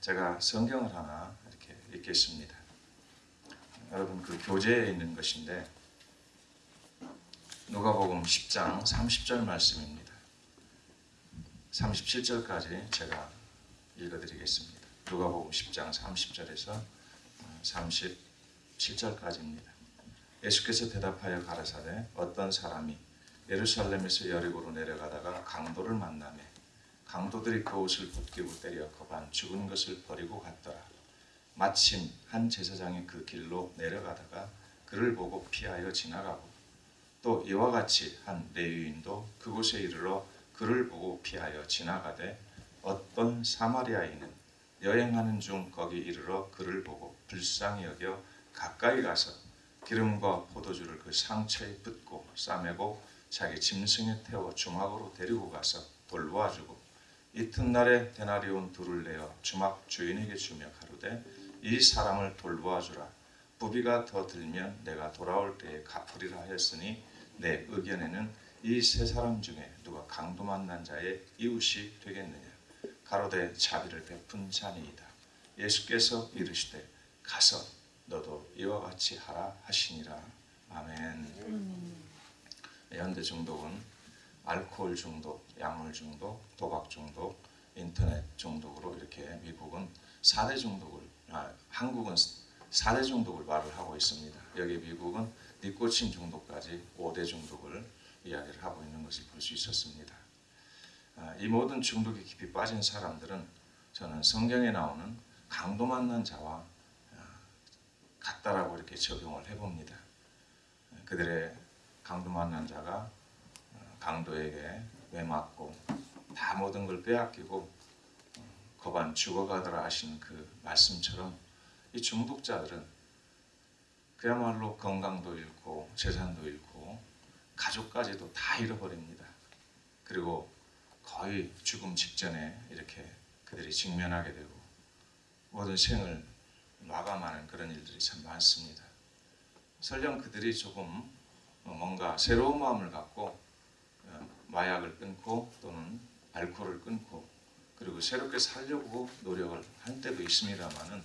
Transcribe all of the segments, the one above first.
제가 성경을 하나 이렇게 읽겠습니다. 여러분 그 교재에 있는 것인데 누가복음 10장 30절 말씀입니다. 37절까지 제가 읽어드리겠습니다. 누가복음 10장 30절에서 37절까지입니다. 예수께서 대답하여 가라사대 어떤 사람이 예루살렘에서 여리고로 내려가다가 강도를 만나매 강도들이 그 옷을 벗기고 때려 거반 죽은 것을 버리고 갔더라. 마침 한 제사장이 그 길로 내려가다가 그를 보고 피하여 지나가고 또 이와 같이 한 레위인도 그곳에 이르러 그를 보고 피하여 지나가되 어떤 사마리아인은 여행하는 중 거기 이르러 그를 보고 불쌍히 여겨 가까이 가서 기름과 포도주를 그 상처에 붓고 싸매고 자기 짐승에 태워 주막으로 데리고 가서 돌보아주고 이튿날에 데나리온 둘을 내어 주막 주인에게 주며 가로되 이 사람을 돌보아 주라. 부비가 더 들면 내가 돌아올 때에 갚으리라 하였으니 내 의견에는 이 세 사람 중에 누가 강도 만난 자의 이웃이 되겠느냐? 가로되 자비를 베푼 자니이다. 예수께서 이르시되 가서 너도 이와 같이 하라 하시니라. 아멘. 현대 중독은 알코올 중독, 약물 중독, 도박 중독, 인터넷 중독으로 이렇게 미국은 4대 중독을 아, 한국은 4대 중독을 말을 하고 있습니다. 여기 미국은 니코틴 중독까지 5대 중독을 이야기를 하고 있는 것을 볼 수 있었습니다. 아, 이 모든 중독에 깊이 빠진 사람들은 저는 성경에 나오는 강도 만난 자와 아, 같다라고 이렇게 적용을 해봅니다. 그들의 강도 만난 자가 강도에게 매맞고 다 모든 걸 빼앗기고 거반 죽어가더라 하신 그 말씀처럼 이 중독자들은 그야말로 건강도 잃고 재산도 잃고 가족까지도 다 잃어버립니다. 그리고 거의 죽음 직전에 이렇게 그들이 직면하게 되고 모든 생을 마감하는 그런 일들이 참 많습니다. 설령 그들이 조금 뭔가 새로운 마음을 갖고 마약을 끊고 또는 알코올을 끊고 그리고 새롭게 살려고 노력을 할 때도 있습니다만은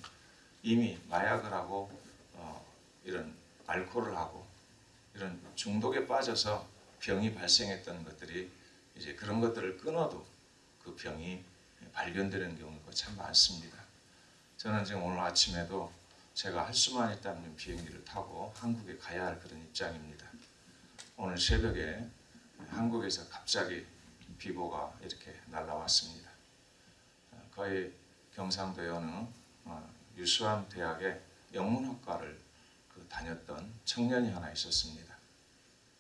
이미 마약을 하고 어, 이런 알코올을 하고 이런 중독에 빠져서 병이 발생했던 것들이 이제 그런 것들을 끊어도 그 병이 발견되는 경우가 참 많습니다. 저는 지금 오늘 아침에도 제가 할 수만 있다면 비행기를 타고 한국에 가야 할 그런 입장입니다. 오늘 새벽에 한국에서 갑자기 비보가 이렇게 날라왔습니다. 거의 경상도의 어느 유수한 대학의 영문학과를 그 다녔던 청년이 하나 있었습니다.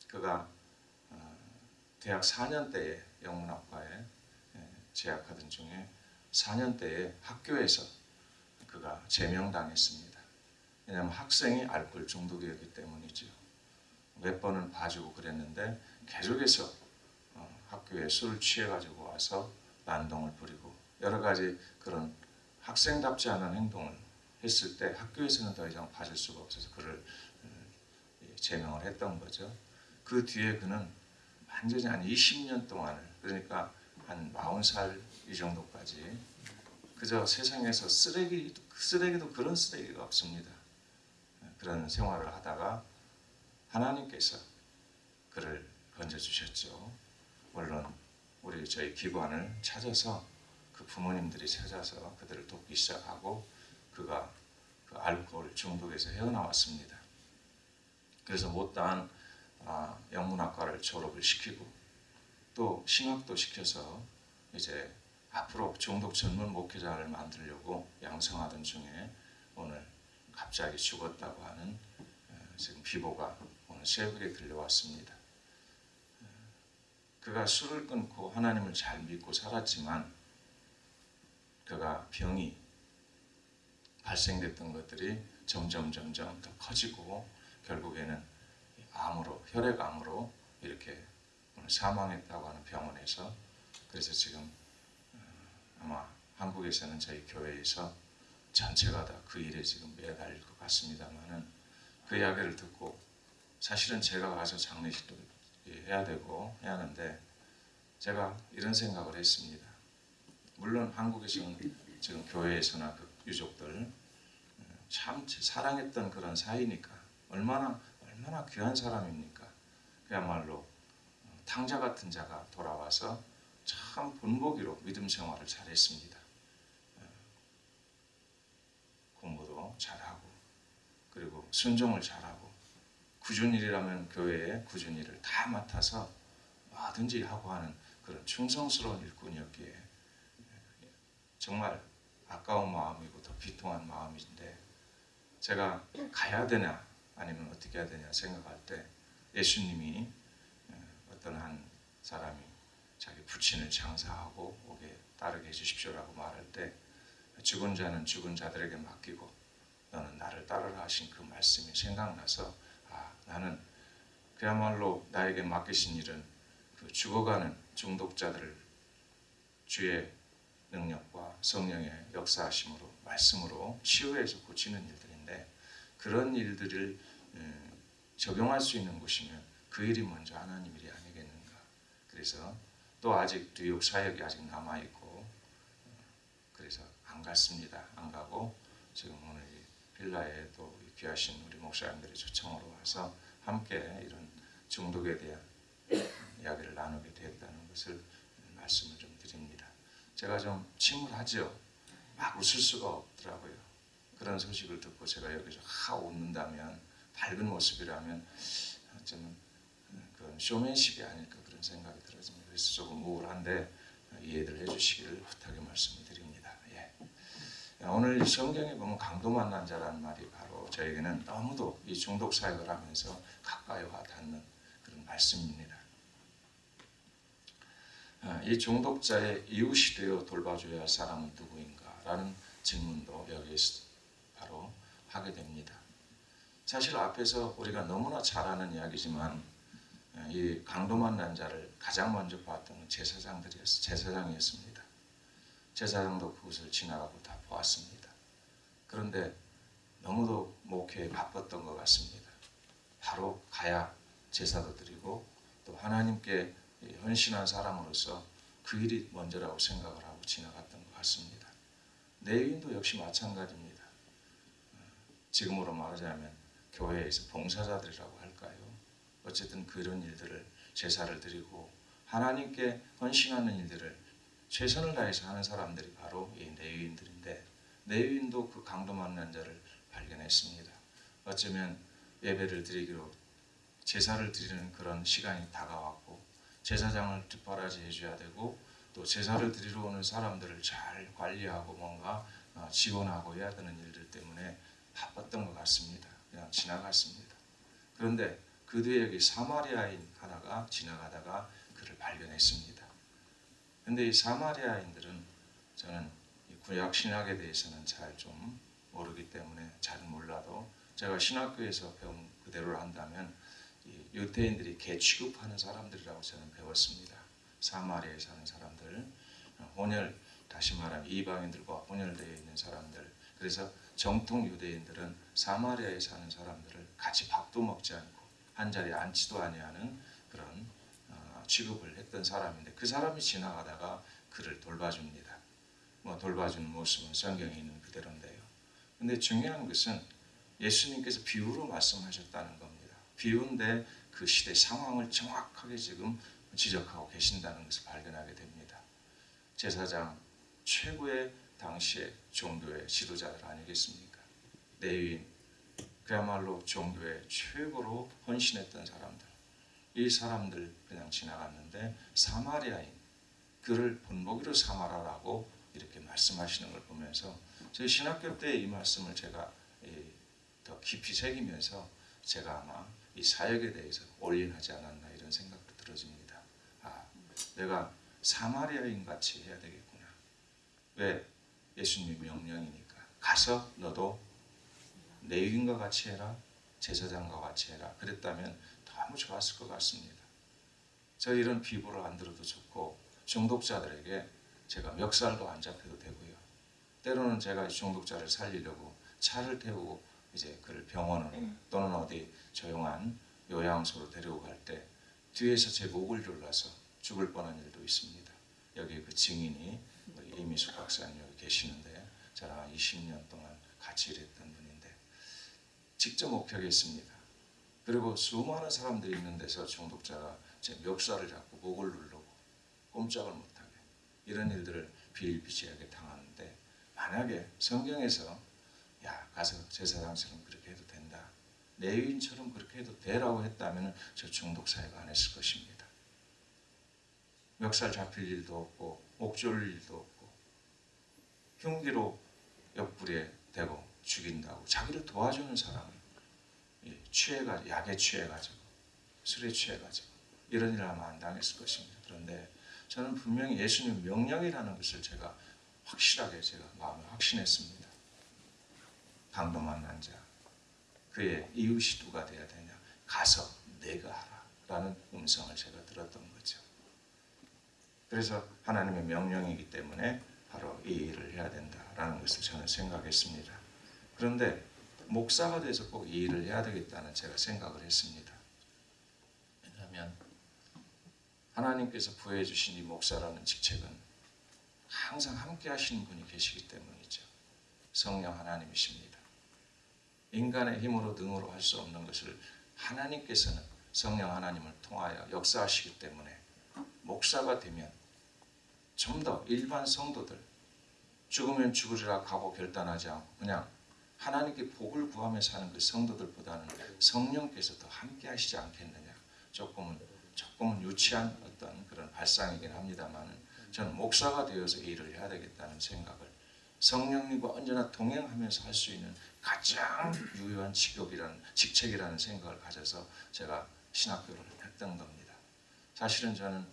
그가 어, 대학 4년 때에 영문학과에 예, 재학하던 중에 4년 때에 학교에서 그가 제명당했습니다. 왜냐하면 학생이 알코올 중독이었기 때문이죠. 몇 번은 봐주고 그랬는데 계속해서 어, 학교에 술을 취해가지고 와서 난동을 부리고 여러 가지 그런 학생답지 않은 행동을 했을 때 학교에서는 더 이상 봐줄 수가 없어서 그를 어, 제명을 했던 거죠. 그 뒤에 그는 완전히 한 20년 동안을 그러니까 한 40살 이 정도까지 그저 세상에서 쓰레기 쓰레기도 그런 쓰레기가 없습니다. 그런 생활을 하다가 하나님께서 그를 건져주셨죠. 물론 우리 저희 기관을 찾아서 그 부모님들이 찾아서 그들을 돕기 시작하고 그가 그 알코올 중독에서 헤어나왔습니다. 그래서 못다한 아, 영문학과를 졸업을 시키고 또 신학도 시켜서 이제 앞으로 중독 전문 목회자를 만들려고 양성하던 중에 오늘 갑자기 죽었다고 하는 지금 비보가 오늘 새벽에 들려왔습니다. 그가 술을 끊고 하나님을 잘 믿고 살았지만 그가 병이 발생됐던 것들이 점점 점점 더 커지고 결국에는 암으로 혈액암으로 이렇게 사망했다고 하는 병원에서 그래서 지금 어, 아마 한국에서는 저희 교회에서 전체가 다 그 일에 지금 매달릴 것 같습니다만은 그 이야기를 듣고 사실은 제가 가서 장례식도 해야 되고 해야 하는데 제가 이런 생각을 했습니다. 물론 한국에서는 지금 교회에서나 그 유족들 참 사랑했던 그런 사이니까 얼마나 얼마나 귀한 사람입니까? 그야말로 탕자 같은 자가 돌아와서 참 본보기로 믿음 생활을 잘했습니다. 공부도 잘하고 그리고 순종을 잘하고 구준일이라면 교회에 구준일을 다 맡아서 뭐든지 하고 하는 그런 충성스러운 일꾼이었기에 정말 아까운 마음이고 더 비통한 마음인데 제가 가야 되냐 아니면 어떻게 해야 되냐 생각할 때 예수님이 어떤 한 사람이 자기 부친을 장사하고 오게 따르게 해주십시오라고 말할 때 죽은 자는 죽은 자들에게 맡기고 너는 나를 따르라 하신 그 말씀이 생각나서 아 나는 그야말로 나에게 맡기신 일은 그 죽어가는 중독자들을 주의 능력과 성령의 역사하심으로 말씀으로 치유해서 고치는 일들인데 그런 일들을 적용할 수 있는 곳이면 그 일이 먼저 하나님 일이 아니겠는가. 그래서 또 아직 뉴욕 사역이 아직 남아 있고 그래서 안 갔습니다. 안 가고 지금 오늘 빌라에 또 귀하신 우리 목사님들이 초청으로 와서 함께 이런 중독에 대한 이야기를 나누게 되었다는 것을 말씀을 좀 드립니다. 제가 좀 침울하죠. 막 웃을 수가 없더라고요. 그런 소식을 듣고 제가 여기서 하 웃는다면 밝은 모습이라면 좀 그런 쇼맨십이 아닐까 그런 생각이 들어집니다. 그래서 조금 우울한데 이해를 해주시기를 부탁의 말씀을 드립니다. 예. 오늘 성경에 보면 강도 만난 자라는 말이 바로 저에게는 너무도 이 중독 사역을 하면서 가까이 와 닿는 그런 말씀입니다. 이 중독자의 이웃이 되어 돌봐줘야 할 사람은 누구인가라는 질문도 여기에서 바로 하게 됩니다. 사실 앞에서 우리가 너무나 잘 아는 이야기지만 이 강도 만난 자를 가장 먼저 봤던 제사장들이었 제사장이었습니다. 제사장도 그것을 지나가고 다 보았습니다. 그런데 너무도 목회에 바빴던 것 같습니다. 바로 가야 제사도 드리고 또 하나님께 헌신한 사람으로서 그 일이 먼저라고 생각을 하고 지나갔던 것 같습니다. 내인도 역시 마찬가지입니다. 지금으로 말하자면 교회에서 봉사자들이라고 할까요? 어쨌든 그런 일들을 제사를 드리고 하나님께 헌신하는 일들을 최선을 다해서 하는 사람들이 바로 이 내위인들인데 내위인도 그 강도 만난 자를 발견했습니다. 어쩌면 예배를 드리기로 제사를 드리는 그런 시간이 다가왔고 제사장을 뒷바라지 해줘야 되고 또 제사를 드리러 오는 사람들을 잘 관리하고 뭔가 어, 지원하고 해야 되는 일들 때문에 바빴던 것 같습니다. 그냥 지나갔습니다. 그런데 그 뒤에 여기 사마리아인 하나가 지나가다가 그를 발견했습니다. 근데 이 사마리아인들은 저는 구약 신학에 대해서는 잘 좀 모르기 때문에 잘 몰라도 제가 신학교에서 배운 그대로 한다면 유태인들이 개 취급하는 사람들이라고 저는 배웠습니다. 사마리아에 사는 사람들, 혼혈 다시 말하면 이방인들과 혼혈되어 있는 사람들. 그래서 정통 유대인들은 사마리아에 사는 사람들을 같이 밥도 먹지 않고 한 자리에 앉지도 아니하는 그런 어, 취급을 했던 사람인데 그 사람이 지나가다가 그를 돌봐줍니다. 뭐 돌봐주는 모습은 성경에 있는 그대로인데요. 근데 중요한 것은 예수님께서 비유로 말씀하셨다는 겁니다. 비유인데 그 시대 상황을 정확하게 지금 지적하고 계신다는 것을 발견하게 됩니다. 제사장 최고의 당시의 종교의 지도자들 아니겠습니까? 레위인 그야말로 종교의 최고로 헌신했던 사람들 이 사람들 그냥 지나갔는데 사마리아인 그를 본보기로 삼아라라고 말씀하시는 걸 보면서 저희 신학교 때 이 말씀을 제가 더 깊이 새기면서 제가 아마 이 사역에 대해서 올인하지 않았나 이런 생각도 들어집니다. 아, 내가 사마리아인 같이 해야 되겠구나. 왜? 예수님 명령이니까. 가서 너도 레위인과 같이 해라. 제사장과 같이 해라. 그랬다면 너무 좋았을 것 같습니다. 저 이런 비보를 안 들어도 좋고 중독자들에게 제가 멱살도 안 잡혀도 되고요. 때로는 제가 중독자를 살리려고 차를 태우고 이제 그를 병원으로 또는 어디 조용한 요양소로 데리고 갈 때 뒤에서 제 목을 졸라서 죽을 뻔한 일도 있습니다. 여기 그 증인이 이미수 박사님 여기 계시는데 저랑 20년 동안 같이 일했던 분인데 직접 목격했습니다. 그리고 수많은 사람들이 있는 데서 중독자가 제 멱살을 잡고 목을 누르고 꼼짝을 못하게 이런 일들을 비일비재하게 당하는데 만약에 성경에서 야 가서 제사장처럼 그렇게 해도 된다 내위인처럼 그렇게 해도 되라고 했다면 저 중독 사회가 안 했을 것입니다. 멱살 잡힐 일도 없고 목 조를 일도 없고 흉기로 옆구리에 대고 죽인다고 자기를 도와주는 사람을 예, 취해가 약에 취해가지고 술에 취해가지고 이런 일을 하면 안 당했을 것입니다. 그런데 저는 분명히 예수님 명령이라는 것을 제가 확실하게 제가 마음에 확신했습니다. 강도 만 난 자 그의 이웃이 누가 돼야 되냐 가서 내가 하라 라는 음성을 제가 들었던 거죠. 그래서 하나님의 명령이기 때문에 바로 이 일을 해야 된다라는 것을 저는 생각했습니다. 그런데 목사가 돼서 꼭 이 일을 해야 되겠다는 제가 생각을 했습니다. 왜냐하면 하나님께서 부여해 주신 이 목사라는 직책은 항상 함께 하시는 분이 계시기 때문이죠. 성령 하나님이십니다. 인간의 힘으로 능으로 할 수 없는 것을 하나님께서는 성령 하나님을 통하여 역사하시기 때문에 목사가 되면 좀 더 일반 성도들 죽으면 죽으리라 하고 결단하지 않고 그냥 하나님께 복을 구하며 사는 그 성도들보다는 성령께서 더 함께 하시지 않겠느냐 조금은 조금은 유치한 어떤 그런 발상이긴 합니다만은 저는 목사가 되어서 이 일을 해야 되겠다는 생각을 성령님과 언제나 동행하면서 할 수 있는 가장 유효한 직업이라는 직책이라는 생각을 가져서 제가 신학교를 했던 겁니다. 사실은 저는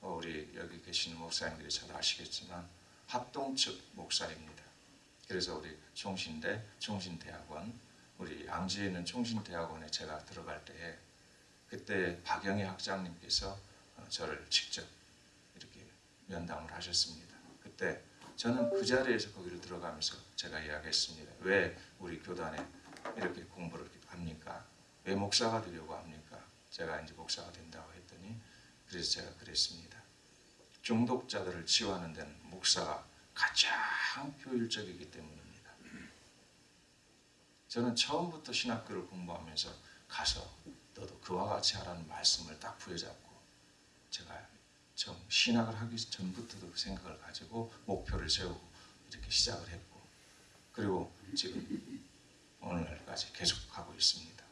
어, 우리 여기 계시는 목사님들이 잘 아시겠지만 합동측 목사입니다. 그래서 우리 총신대 총신대학원 우리 양주에 있는 총신대학원에 제가 들어갈 때에 그때 박영희 학장님께서 어, 저를 직접 이렇게 면담을 하셨습니다. 그때 저는 그 자리에서 거기를 들어가면서 제가 이야기했습니다. 왜 우리 교단에 이렇게 공부를 합니까? 왜 목사가 되려고 합니까? 제가 이제 목사가 된다고 했더니 그래서 제가 그랬습니다. 중독자들을 치유하는 데는 목사가 가장 효율적이기 때문입니다. 저는 처음부터 신학교를 공부하면서 가서 너도 그와 같이 하라는 말씀을 딱 부여잡고 제가 좀 신학을 하기 전부터도 그 생각을 가지고 목표를 세우고 이렇게 시작을 했고 그리고 지금 오늘날까지 계속 하고 있습니다.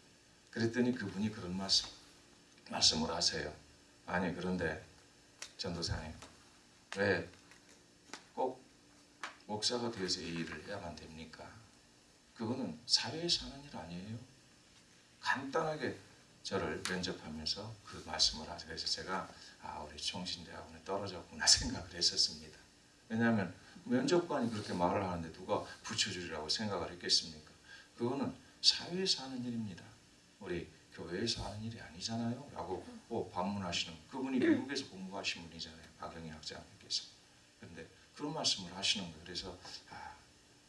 그랬더니 그분이 그런 말씀 말씀을 하세요. 아니 그런데 전도사님 왜 꼭 목사가 되어서 이 일을 해야만 됩니까? 그거는 사회에서 하는 일 아니에요. 간단하게 저를 면접하면서 그 말씀을 하세요. 그래서 제가 아 우리 총신대학원에 떨어졌구나 생각을 했었습니다. 왜냐하면 면접관이 그렇게 말을 하는데 누가 붙여주리라고 생각을 했겠습니까? 그거는 사회에서 하는 일입니다. 우리 교회에서 하는 일이 아니잖아요. 라고 뭐 반문하시는 그분이 미국에서 공부하신 분이잖아요. 박영희 학장님께서. 그런데 그런 말씀을 하시는 거예요. 그래서 아,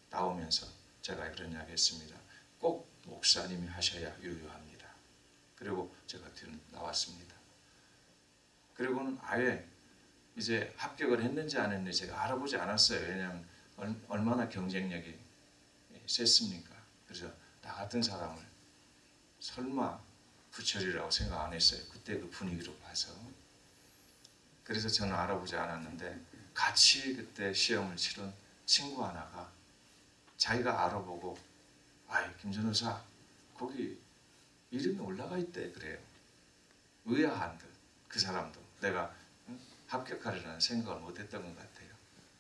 나오면서 제가 그런 이야기 했습니다. 꼭 목사님이 하셔야 유효합니다. 그리고 제가 나왔습니다. 그리고는 아예 이제 합격을 했는지 안 했는지 제가 알아보지 않았어요. 왜냐하면 얼마나 경쟁력이 셌습니까? 그래서 나 같은 사람을 설마 부처리라고 생각 안 했어요. 그때 그 분위기로 봐서. 그래서 저는 알아보지 않았는데 같이 그때 시험을 치른 친구 하나가 자기가 알아보고 아이 김전호사 거기 이름이 올라가 있대 그래요. 의아한 듯 그 사람도 내가 합격하리라는 생각을 못했던 것 같아요.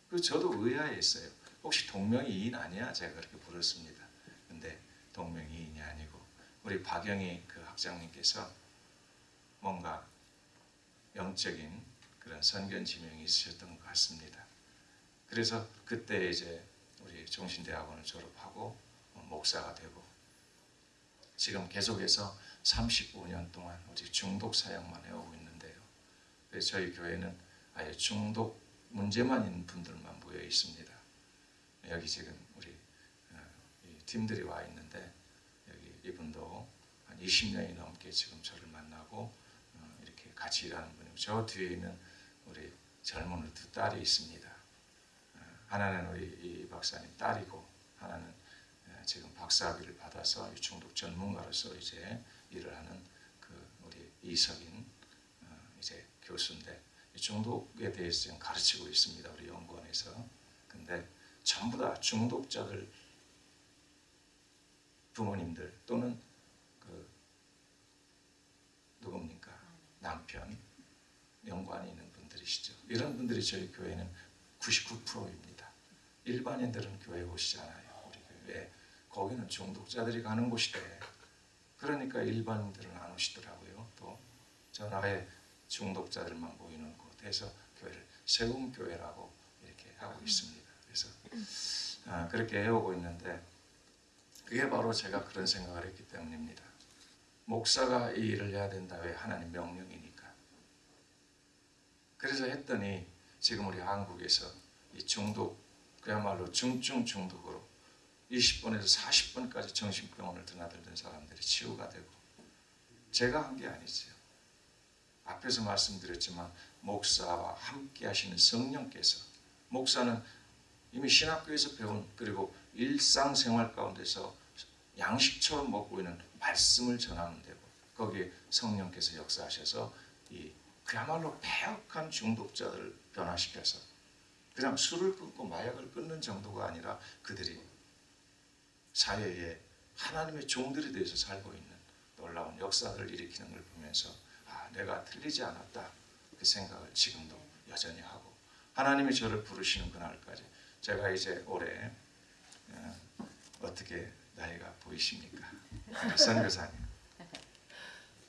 그 저도 의아했어요. 혹시 동명이인 아니야? 제가 그렇게 물었습니다. 근데 동명이 인이 아니고 우리 박영희 그 학장님께서 뭔가 영적인 그런 선견 지명이 있으셨던 것 같습니다. 그래서 그때 이제 우리 종신대학원을 졸업하고 목사가 되고 지금 계속해서 35년 동안 오직 중독 사역만 해오고 있는데요. 그래서 저희 교회는 아예 중독 문제만 있는 분들만 모여 있습니다. 여기 지금 우리 어, 팀들이 와 있는데 여기 이분도 한 20년이 넘게 지금 저를 만나고 어, 이렇게 같이 일하는 분이고 저 뒤에 있는 우리 젊은 두 딸이 있습니다. 어, 하나는 우리 이 박사님 딸이고 하나는 예, 지금 박사학위를 받아서 이 중독 전문가로서 이제 일을 하는 그 우리 이석인 어, 이제 교수인데 이 중독에 대해서 지금 가르치고 있습니다 우리 연구원에서. 근데 전부 다 중독자들 부모님들 또는 그 누굽니까 남편 연관이 있는 분들이시죠. 이런 분들이 저희 교회는 99%입니다. 일반인들은 교회 오시지 않아요. 우리 교회 거기는 중독자들이 가는 곳이래. 그러니까 일반인들은 안 오시더라고요. 또 전화에 중독자들만 모이는 곳에서 교회를 세움 교회라고 이렇게 하고 있습니다. 그래서 아, 그렇게 해오고 있는데 그게 바로 제가 그런 생각을 했기 때문입니다. 목사가 이 일을 해야 된다 왜 하나님 명령이니까. 그래서 했더니 지금 우리 한국에서 이 중독 그야말로 중증 중독으로 20번에서 40번까지 정신병원을 드나들던 사람들이 치유가 되고 제가 한 게 아니죠. 앞에서 말씀드렸지만 목사와 함께 하시는 성령께서 목사는 이미 신학교에서 배운 그리고 일상생활 가운데서 양식처럼 먹고 있는 말씀을 전하면 되고 거기에 성령께서 역사하셔서 이 그야말로 폐역한 중독자들을 변화시켜서 그냥 술을 끊고 마약을 끊는 정도가 아니라 그들이 사회에 하나님의 종들이 되어서 살고 있는 놀라운 역사를 일으키는 걸 보면서 아 내가 틀리지 않았다 그 생각을 지금도 여전히 하고 하나님이 저를 부르시는 그날까지 제가 이제 올해 어, 어떻게 나이가 보이십니까? 선교사님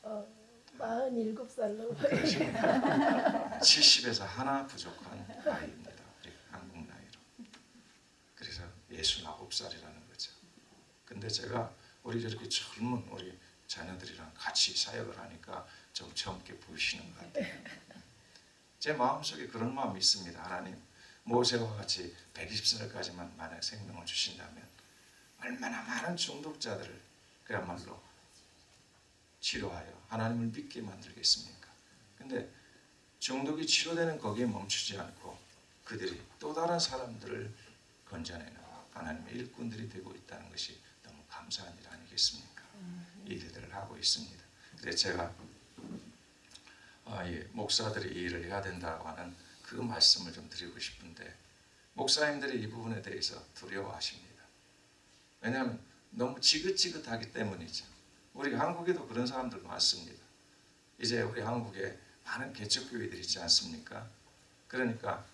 어, 47살로 70에서 하나 부족한 나이입니다. 한국 나이로. 그래서 69살이라는 거죠. 근데 제가 우리 저렇게 젊은 우리 자녀들이랑 같이 사역을 하니까 좀 젊게 보이시는 것 같아요. 제 마음속에 그런 마음이 있습니다. 하나님 모세와 같이 120살까지만 만약 생명을 주신다면 얼마나 많은 중독자들을 그야말로 치료하여 하나님을 믿게 만들겠습니까? 근데 중독이 치료되는 거기에 멈추지 않고 그들이 또 다른 사람들을 건져내는 하나님의 일꾼들이 되고 있다는 것이 감사한 일 아니겠습니까? 이 일들을 하고 있습니다. 그래서 제가 아, 이 목사들이 이 일을 해야 된다고 하는 그 말씀을 좀 드리고 싶은데 목사님들이 이 부분에 대해서 두려워하십니다. 왜냐하면 너무 지긋지긋하기 때문이죠. 우리 한국에도 그런 사람들 많습니다. 이제 우리 한국에 많은 개척교회들이 있지 않습니까? 그러니까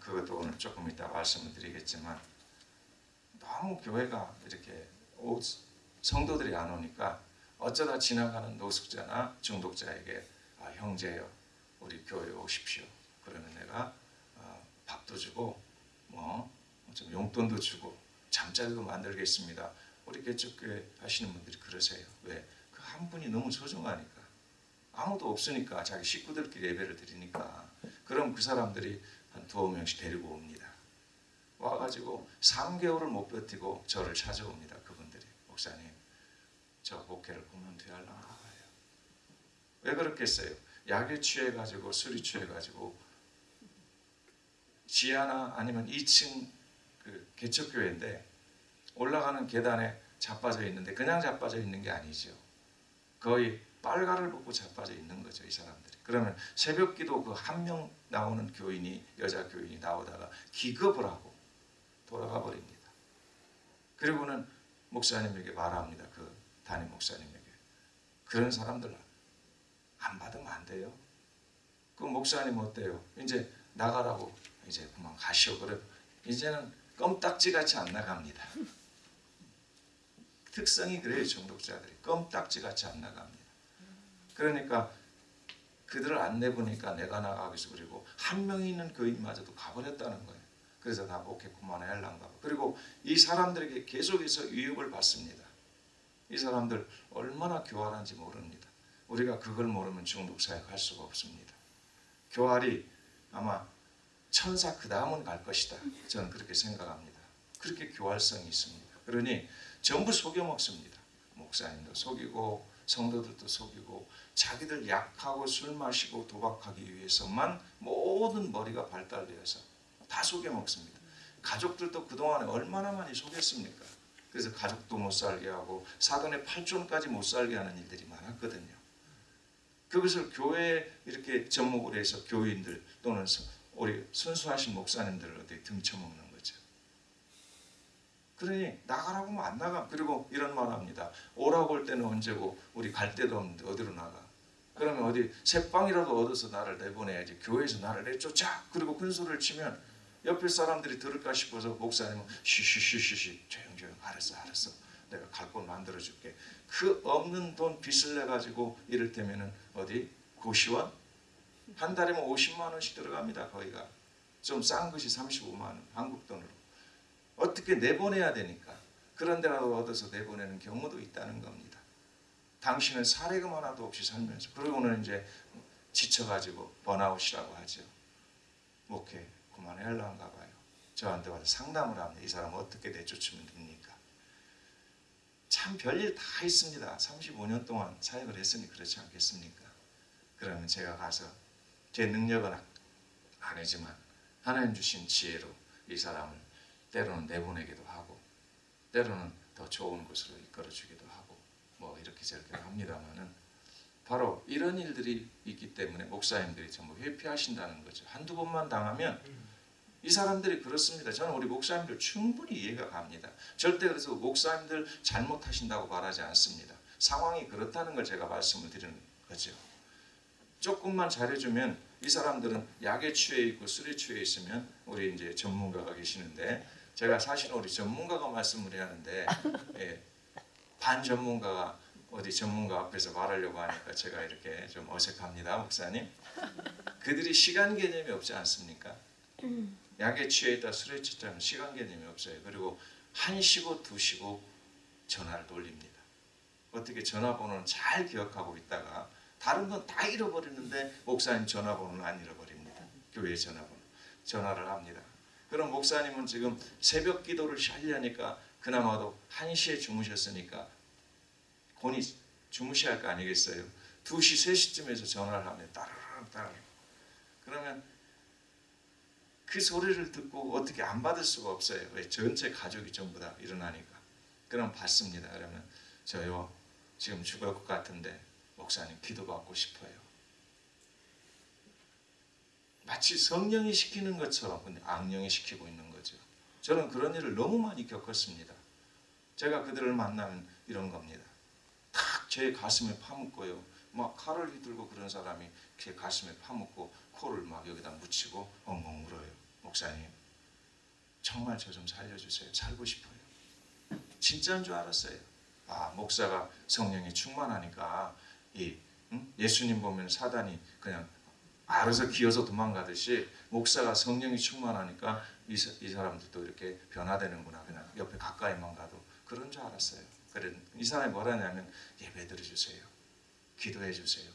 그것도 오늘 조금 이따 말씀을 드리겠지만 너무 교회가 이렇게 오- 성도들이 안 오니까 어쩌다 지나가는 노숙자나 중독자에게 아, 형제요 우리 교회 오십시오. 그러면 내가 어, 밥도 주고 뭐 좀 용돈도 주고 잠자리도 만들겠습니다. 우리 개척교회 하시는 분들이 그러세요. 왜? 그 한 분이 너무 소중하니까. 아무도 없으니까 자기 식구들끼리 예배를 드리니까 그럼 그 사람들이 한 두어 명씩 데리고 옵니다. 와가지고 3개월을 못 버티고 저를 찾아옵니다. 목사님 저 목회를 그만둬야 할란가 봐요. 왜 그렇겠어요? 약에 취해가지고 술이 취해가지고 지하나 아니면 2층 그 개척교회인데 올라가는 계단에 자빠져 있는데 그냥 자빠져 있는 게 아니죠. 거의 빨가를 벗고 자빠져 있는 거죠, 이 사람들이. 그러면 새벽기도 그 한 명 나오는 교인이 여자 교인이 나오다가 기겁을 하고 돌아가 버립니다. 그리고는 목사님에게 말합니다. 그 담임 목사님에게 그런 사람들 안 받으면 안 돼요. 그 목사님 어때요? 이제 나가라고 이제 그만 가시오. 그래 이제는 껌딱지같이 안 나갑니다. 특성이 그래요 중독자들이 껌딱지같이 안 나갑니다. 그러니까 그들을 안 내보니까 내가 위해서 그리고 한 명이 있는 교인마저도 가버렸다는 거예요. 그래서 나 목회 그만해야 할란가 봐. 그리고 이 사람들에게 계속해서 위협을 받습니다. 이 사람들 얼마나 교활한지 모릅니다. 우리가 그걸 모르면 중독 사역 할 수가 없습니다. 교활이 아마 천사 그 다음은 갈 것이다. 저는 그렇게 생각합니다. 그렇게 교활성이 있습니다. 그러니 전부 속여 먹습니다. 목사님도 속이고 성도들도 속이고 자기들 약하고 술 마시고 도박하기 위해서만 모든 머리가 발달되어서 다 속여 먹습니다. 가족들도 그동안에 얼마나 많이 속였습니까? 그래서 가족도 못 살게 하고 사돈의 팔촌까지 못 살게 하는 일들이 많았거든요. 그것을 교회에 이렇게 접목을 해서 교인들 또는 서- 우리 순수하신 목사님들을 어떻게 등쳐먹는 거죠. 그러니 나가라고 하면 안 나가. 그리고 이런 말 합니다. 오라고 할 때는 언제고 우리 갈 데도 없는데 어디로 나가. 그러면 어디 새빵이라도 얻어서 나를 내보내야지. 교회에서 나를 내쫓아. 그리고 큰 소리를 치면 옆에 사람들이 들을까 싶어서 목사님은 쉬쉬쉬쉬쉬 조용조용 알았어 알았어. 내가 갈 곳 만들어 줄게. 그 없는 돈 빚을 내 가지고 이를테면은 어디? 고시원? 한 달이면 50만 원씩 들어갑니다 거기가. 좀 싼 것이 35만 원 한국 돈으로. 어떻게 내보내야 되니까? 그런 데라도 얻어서 내보내는 경우도 있다는 겁니다. 당신은 사례금 하나도 없이 살면서. 그러고는 이제 지쳐가지고 번아웃이라고 하죠. 목회 그만해야할란가 봐요. 저한테 와서 상담을 합니다. 이 사람 어떻게 내쫓으면 됩니까? 참 별일 다 있습니다. 35년 동안 사역을 했으니 그렇지 않겠습니까? 그러면 제가 가서 제 능력은 아니지만 하나님 주신 지혜로 이 사람을 때로는 내보내기도 하고 때로는 더 좋은 곳으로 이끌어 주기도 하고 뭐 이렇게 저렇게 합니다만은 바로 이런 일들이 있기 때문에 목사님들이 전부 회피하신다는 거죠. 한두 번만 당하면 이 사람들이 그렇습니다. 저는 우리 목사님들 충분히 이해가 갑니다. 절대 그래서 목사님들 잘못하신다고 말하지 않습니다. 상황이 그렇다는 걸 제가 말씀을 드리는 거죠. 조금만 잘해주면 이 사람들은 약에 취해 있고 술에 취해 있으면 우리 이제 전문가가 계시는데 제가 사실은 우리 전문가가 말씀을 해야 하는데 예, 반 전문가가 어디 전문가 앞에서 말하려고 하니까 제가 이렇게 좀 어색합니다, 목사님. 그들이 시간 개념이 없지 않습니까? 약에 취해 있다 술에 취했다면 시간 개념이 없어요. 그리고 한 시고 두 시고 전화를 돌립니다. 어떻게 전화번호는 잘 기억하고 있다가 다른 건 다 잃어버리는데 목사님 전화번호는 안 잃어버립니다. 교회 전화번호 전화를 합니다. 그럼 목사님은 지금 새벽 기도를 하려니까 그나마도 한 시에 주무셨으니까 본이 주무셔야 할 거 아니겠어요? 2시, 3시쯤에서 전화를 하면 따르릉 따르릉 그러면 그 소리를 듣고 어떻게 안 받을 수가 없어요. 왜? 전체 가족이 전부 다 일어나니까. 그럼 받습니다. 그러면 저요 지금 죽을 것 같은데 목사님 기도받고 싶어요. 마치 성령이 시키는 것처럼 근데 악령이 시키고 있는 거죠. 저는 그런 일을 너무 많이 겪었습니다. 제가 그들을 만나면 이런 겁니다. 탁 제 가슴에 파묻고요. 막 칼을 휘둘고 그런 사람이 제 가슴에 파묻고 코를 막 여기다 묻히고 엉엉 울어요. 목사님, 정말 저 좀 살려주세요. 살고 싶어요. 진짜인 줄 알았어요. 아 목사가 성령이 충만하니까 이 응? 예수님 보면 사단이 그냥 알아서 기어서 도망가듯이 목사가 성령이 충만하니까 이, 사- 이 사람들도 이렇게 변화되는구나 그냥 옆에 가까이만 가도 그런 줄 알았어요. 그래 이 사람이 뭐라냐면 예배 드려주세요. 기도해 주세요.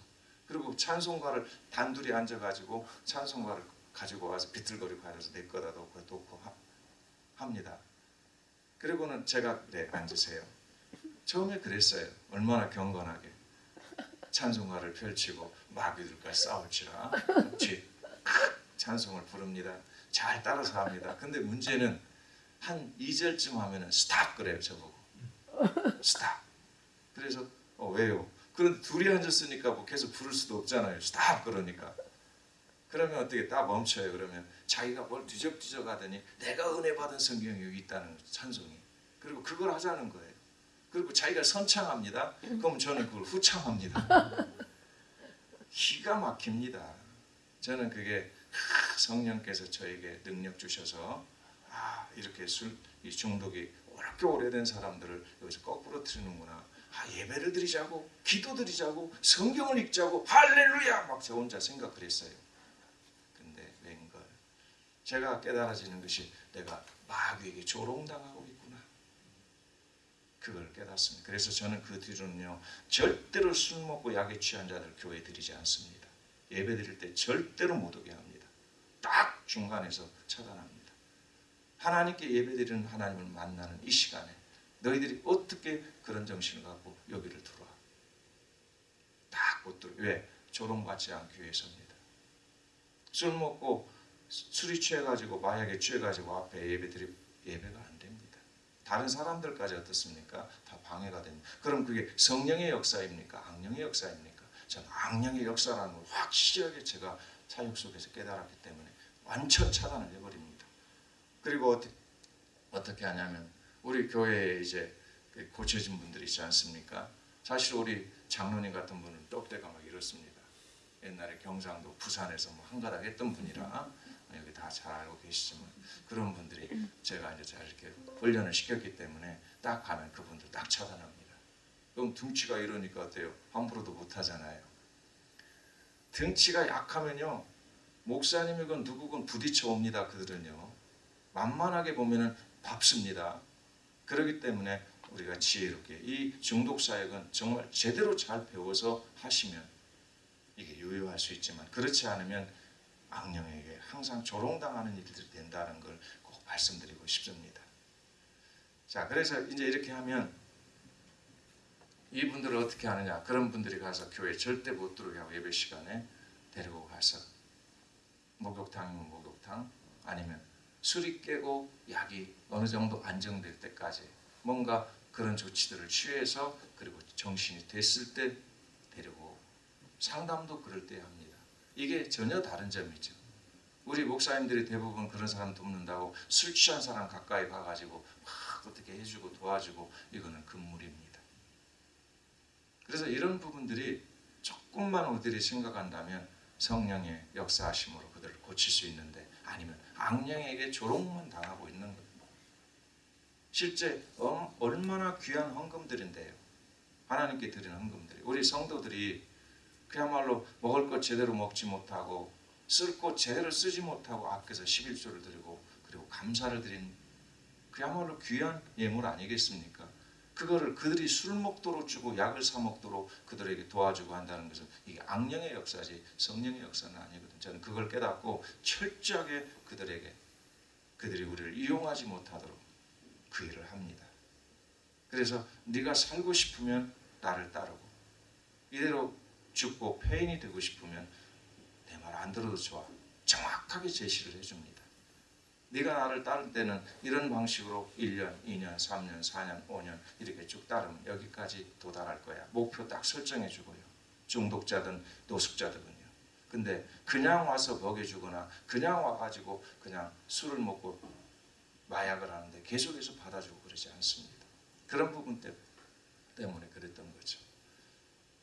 그리고 찬송가를 단둘이 앉아가지고 찬송가를 가지고 와서 비틀거리고 하면서 내 거다 놓고 놓고 하- 합니다. 그리고는 제가 그래 앉으세요. 처음에 그랬어요. 얼마나 경건하게 찬송가를 펼치고 마귀들과 싸울지라 뒤 찬송을 부릅니다. 잘 따라서 합니다. 근데 문제는 한 2절쯤 하면은 stop 그래요 저보고 stop. 그래서 어, 왜요? 그런데 둘이 앉았으니까 뭐 계속 부를 수도 없잖아요. stop 그러니까. 그러면 어떻게 딱 멈춰요. 그러면 자기가 뭘 뒤적뒤적 하더니 내가 은혜 받은 성경이 여기 있다는 찬송이. 그리고 그걸 하자는 거예요. 그리고 자기가 선창합니다. 그럼 저는 그걸 후창합니다. 기가 막힙니다. 저는 그게 아, 성령께서 저에게 능력 주셔서 아 이렇게 술 이 중독이 그렇게 오래된 사람들을 여기서 거꾸로 트리는구나. 아 예배를 드리자고 기도 드리자고 성경을 읽자고 할렐루야 막 저 혼자 생각을 했어요. 제가 깨달아지는 것이 내가 마귀에게 조롱당하고 있구나. 그걸 깨닫습니다. 그래서 저는 그 뒤로는요 절대로 술 먹고 약에 취한 자들 교회 드리지 않습니다. 예배 드릴 때 절대로 못 오게 합니다. 딱 중간에서 차단합니다. 하나님께 예배 드리는 하나님을 만나는 이 시간에 너희들이 어떻게 그런 정신을 갖고 여기를 들어와? 딱 못 들어. 왜? 조롱받지 않기 위해서입니다. 술 먹고 술이 취해가지고 마약에 취해가지고 앞에 예배드리 예배가 안 됩니다. 다른 사람들까지 어떻습니까? 다 방해가 됩니다. 그럼 그게 성령의 역사입니까? 악령의 역사입니까? 저는 악령의 역사라는 걸 확실하게 제가 사역 속에서 깨달았기 때문에 완전 차단을 해버립니다. 그리고 어떻게, 어떻게 하냐면 우리 교회에 이제 그 고쳐진 분들이 있지 않습니까? 사실 우리 장로님 같은 분은 똑대가 막 이렇습니다. 옛날에 경상도 부산에서 뭐 한가닥 했던 분이라 다 잘 알고 계시지만 그런 분들이 제가 이제 잘 이렇게 훈련을 시켰기 때문에 딱 가면 그분들 딱 차단합니다. 그럼 등치가 이러니까 어때요? 함부로도 못 하잖아요. 등치가 약하면요 목사님이건 누구건 부딪혀 옵니다. 그들은요 만만하게 보면은 밥습니다. 그렇기 때문에 우리가 지혜롭게 이 중독 사역은 정말 제대로 잘 배워서 하시면 이게 유효할 수 있지만 그렇지 않으면 악령에게 항상 조롱당하는 일들이 된다는 걸 꼭 말씀드리고 싶습니다. 자, 그래서 이제 이렇게 하면 이분들을 어떻게 하느냐? 그런 분들이 가서 교회 절대 못 들어오게 하고 예배 시간에 데리고 가서 목욕탕이면 목욕탕 아니면 술이 깨고 약이 어느 정도 안정될 때까지 뭔가 그런 조치들을 취해서 그리고 정신이 됐을 때 데리고 상담도 그럴 때 합니다. 이게 전혀 다른 점이죠. 우리 목사님들이 대부분 그런 사람 돕는다고 술 취한 사람 가까이 가가지고 막 어떻게 해주고 도와주고 이거는 금물입니다. 그래서 이런 부분들이 조금만 우리들이 생각한다면 성령의 역사하심으로 그들을 고칠 수 있는데 아니면 악령에게 조롱만 당하고 있는 겁니다. 실제 어- 얼마나 귀한 헌금들인데요. 하나님께 드리는 헌금들이 우리 성도들이 그야말로 먹을 것 제대로 먹지 못하고 쓸것 제대로 쓰지 못하고 아껴서 11조를 드리고 그리고 감사를 드린 그야말로 귀한 예물 아니겠습니까? 그거를 그들이 술 먹도록 주고 약을 사 먹도록 그들에게 도와주고 한다는 것은 이게 악령의 역사지 성령의 역사는 아니거든. 저는 그걸 깨닫고 철저하게 그들에게 그들이 우리를 이용하지 못하도록 그 일을 합니다. 그래서 네가 살고 싶으면 나를 따르고 이대로 죽고 폐인이 되고 싶으면 안 들어도 좋아. 정확하게 제시를 해줍니다. 네가 나를 따를 때는 이런 방식으로 1년, 2년, 3년, 4년, 5년 이렇게 쭉 따르면 여기까지 도달할 거야. 목표 딱 설정해 주고요. 중독자든 노숙자든요. 근데 그냥 와서 먹여주거나 그냥 와가지고 그냥 술을 먹고 마약을 하는데 계속해서 받아주고 그러지 않습니다. 그런 부분 때- 때문에 그랬던 거죠.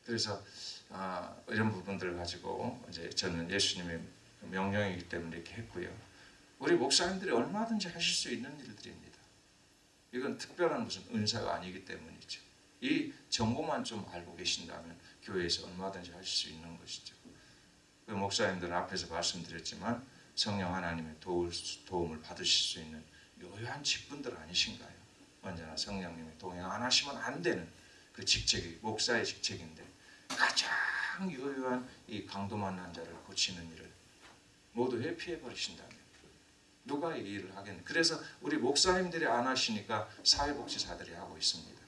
그래서 아, 이런 부분들을 가지고 이제 저는 예수님의 명령이기 때문에 이렇게 했고요. 우리 목사님들이 얼마든지 하실 수 있는 일들입니다. 이건 특별한 무슨 은사가 아니기 때문이죠. 이 정보만 좀 알고 계신다면 교회에서 얼마든지 하실 수 있는 것이죠. 그 목사님들은 앞에서 말씀드렸지만 성령 하나님의 도울, 도움을 받으실 수 있는 요요한 직분들 아니신가요? 언제나 성령님이 동행 안 하시면 안 되는 그 직책이 목사의 직책인데 가장 요요한 이 강도 만난 자를 고치는 일을 모두 회피해 버리신다면 누가 이 일을 하겠는? 그래서 우리 목사님들이 안 하시니까 사회복지사들이 하고 있습니다.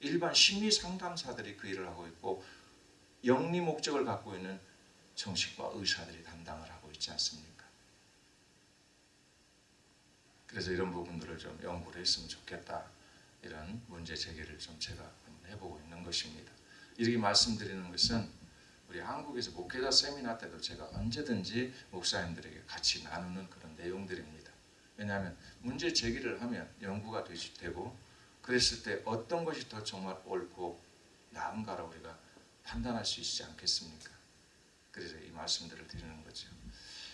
일반 심리 상담사들이 그 일을 하고 있고 영리 목적을 갖고 있는 정신과 의사들이 담당을 하고 있지 않습니까? 그래서 이런 부분들을 좀 연구를 했으면 좋겠다. 이런 문제 제기를 좀 제가 해보고 있는 것입니다. 이렇게 말씀드리는 것은 우리 한국에서 목회자 세미나 때도 제가 언제든지 목사님들에게 같이 나누는 그런 내용들입니다. 왜냐하면 문제 제기를 하면 연구가 되고 그랬을 때 어떤 것이 더 정말 옳고 나은가를 우리가 판단할 수 있지 않겠습니까? 그래서 이 말씀들을 드리는 거죠.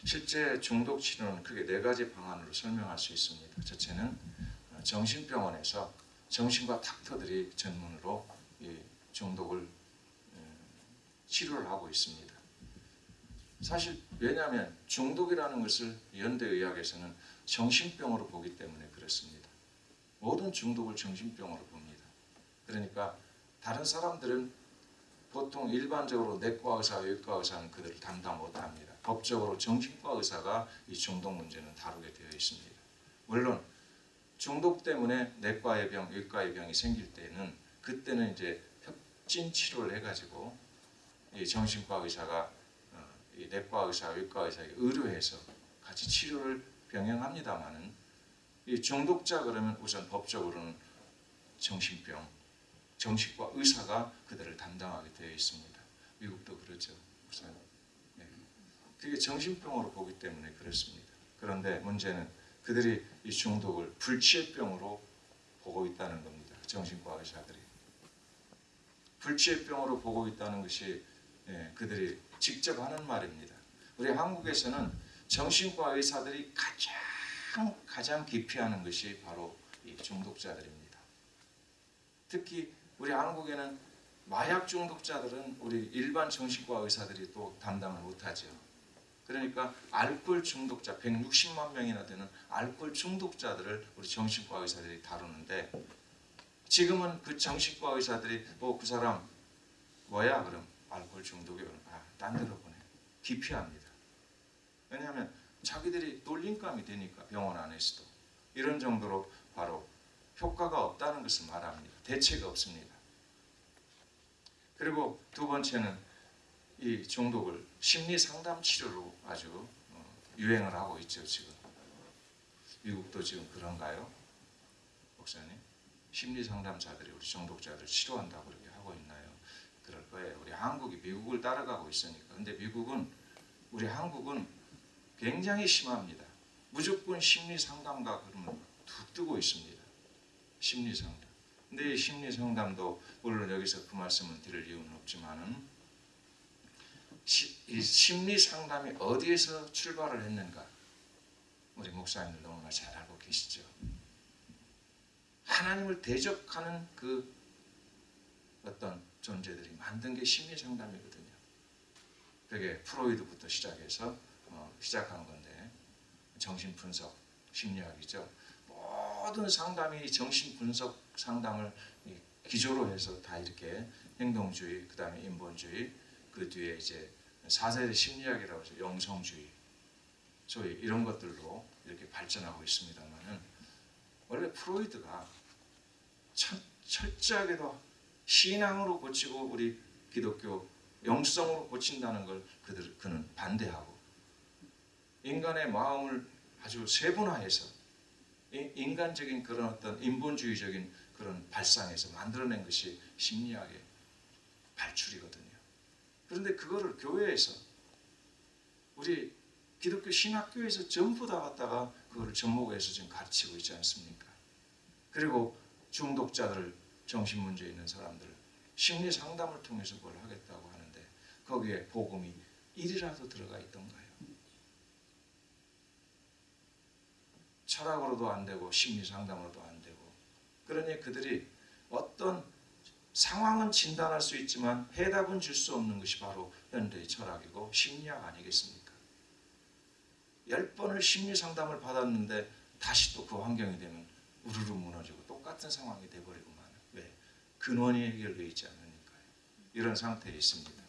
실제 중독 치료는 크게 네 가지 방안으로 설명할 수 있습니다. 첫째는 어, 정신병원에서 정신과 닥터들이 전문으로 이 중독을 음, 치료를 하고 있습니다. 사실 왜냐하면 중독이라는 것을 현대의학에서는 정신병으로 보기 때문에 그렇습니다. 모든 중독을 정신병으로 봅니다. 그러니까 다른 사람들은 보통 일반적으로 내과 의사, 외과 의사는 그들을 담당 못합니다. 법적으로 정신과 의사가 이 중독 문제는 다루게 되어 있습니다. 물론 중독 때문에 내과의 병, 외과의 병이 생길 때는 그때는 이제 협진 치료를 해가지고 이 정신과 의사가 어, 이 내과 의사, 외과 의사에게 의료해서 같이 치료를 병행합니다만은 이 중독자 그러면 우선 법적으로는 정신병, 정신과 의사가 그들을 담당하게 되어 있습니다. 미국도 그렇죠, 목사님. 네. 그게 정신병으로 보기 때문에 그렇습니다. 그런데 문제는 그들이 이 중독을 불치의병으로 보고 있다는 겁니다. 정신과 의사들이 불치의 병으로 보고 있다는 것이 예, 그들이 직접 하는 말입니다. 우리 한국에서는 정신과 의사들이 가장 가장 기피하는 것이 바로 이 중독자들입니다. 특히 우리 한국에는 마약 중독자들은 우리 일반 정신과 의사들이 또 담당을 못하죠. 그러니까 알코올 중독자 160만 명이나 되는 알코올 중독자들을 우리 정신과 의사들이 다루는데 지금은 그 정신과 의사들이 뭐그 사람 뭐야 그럼 알코올 중독이 아딴 데로 보내 기피합니다. 왜냐하면 자기들이 놀림감이 되니까 병원 안에서도 이런 정도로 바로 효과가 없다는 것을 말합니다. 대책이 없습니다. 그리고 두 번째는 이 중독을 심리 상담 치료로 아주 어, 유행을 하고 있죠 지금. 미국도 지금 그런가요? 심리 상담사들이 우리 중독자들 치료한다고 그렇게 하고 있나요? 그럴 거예요. 우리 한국이 미국을 따라가고 있으니까. 근데 미국은 우리 한국은 굉장히 심합니다. 무조건 심리 상담가 그러면 툭 뜨고 있습니다. 심리 상담. 근데 이 심리 상담도 물론 여기서 그 말씀을 드릴 이유는 없지만은 시, 이 심리 상담이 어디에서 출발을 했는가? 우리 목사님들 너무나 잘 알고 계시죠. 하나님을 대적하는 그 어떤 존재들이 만든 게 심리 상담이거든요. 그게 프로이드부터 시작해서 어, 시작한 건데 정신 분석 심리학이죠. 모든 상담이 정신 분석 상담을 이 기조로 해서 다 이렇게 행동주의, 그 다음에 인본주의, 그 뒤에 이제 사세대 심리학이라고 해서 영성주의, 소위 이런 것들로 이렇게 발전하고 있습니다만은 원래 프로이드가 철, 철저하게도 신앙으로 고치고 우리 기독교 영성으로 고친다는 걸 그들 그는 반대하고 인간의 마음을 아주 세분화해서 이- 인간적인 그런 어떤 인본주의적인 그런 발상에서 만들어낸 것이 심리학의 발출이거든요. 그런데 그거를 교회에서 우리 기독교 신학교에서 전부 다 갖다가 그거를 접목해서 지금 가르치고 있지 않습니까? 그리고 중독자들 정신 문제 있는 사람들 심리 상담을 통해서 그걸 하겠다고 하는데 거기에 복음이 1이라도 들어가 있던가요? 철학으로도 안 되고 심리 상담으로도 안 되고 그러니 그들이 어떤 상황은 진단할 수 있지만 해답은 줄 수 없는 것이 바로 현대의 철학이고 심리학 아니겠습니까? 열 번을 심리 상담을 받았는데 다시 또 그 환경이 되면 우르르 무너지고 똑같은 상황이 돼버리고 마는 왜? 근원이 해결되어 있지 않으니까요. 이런 상태에 있습니다.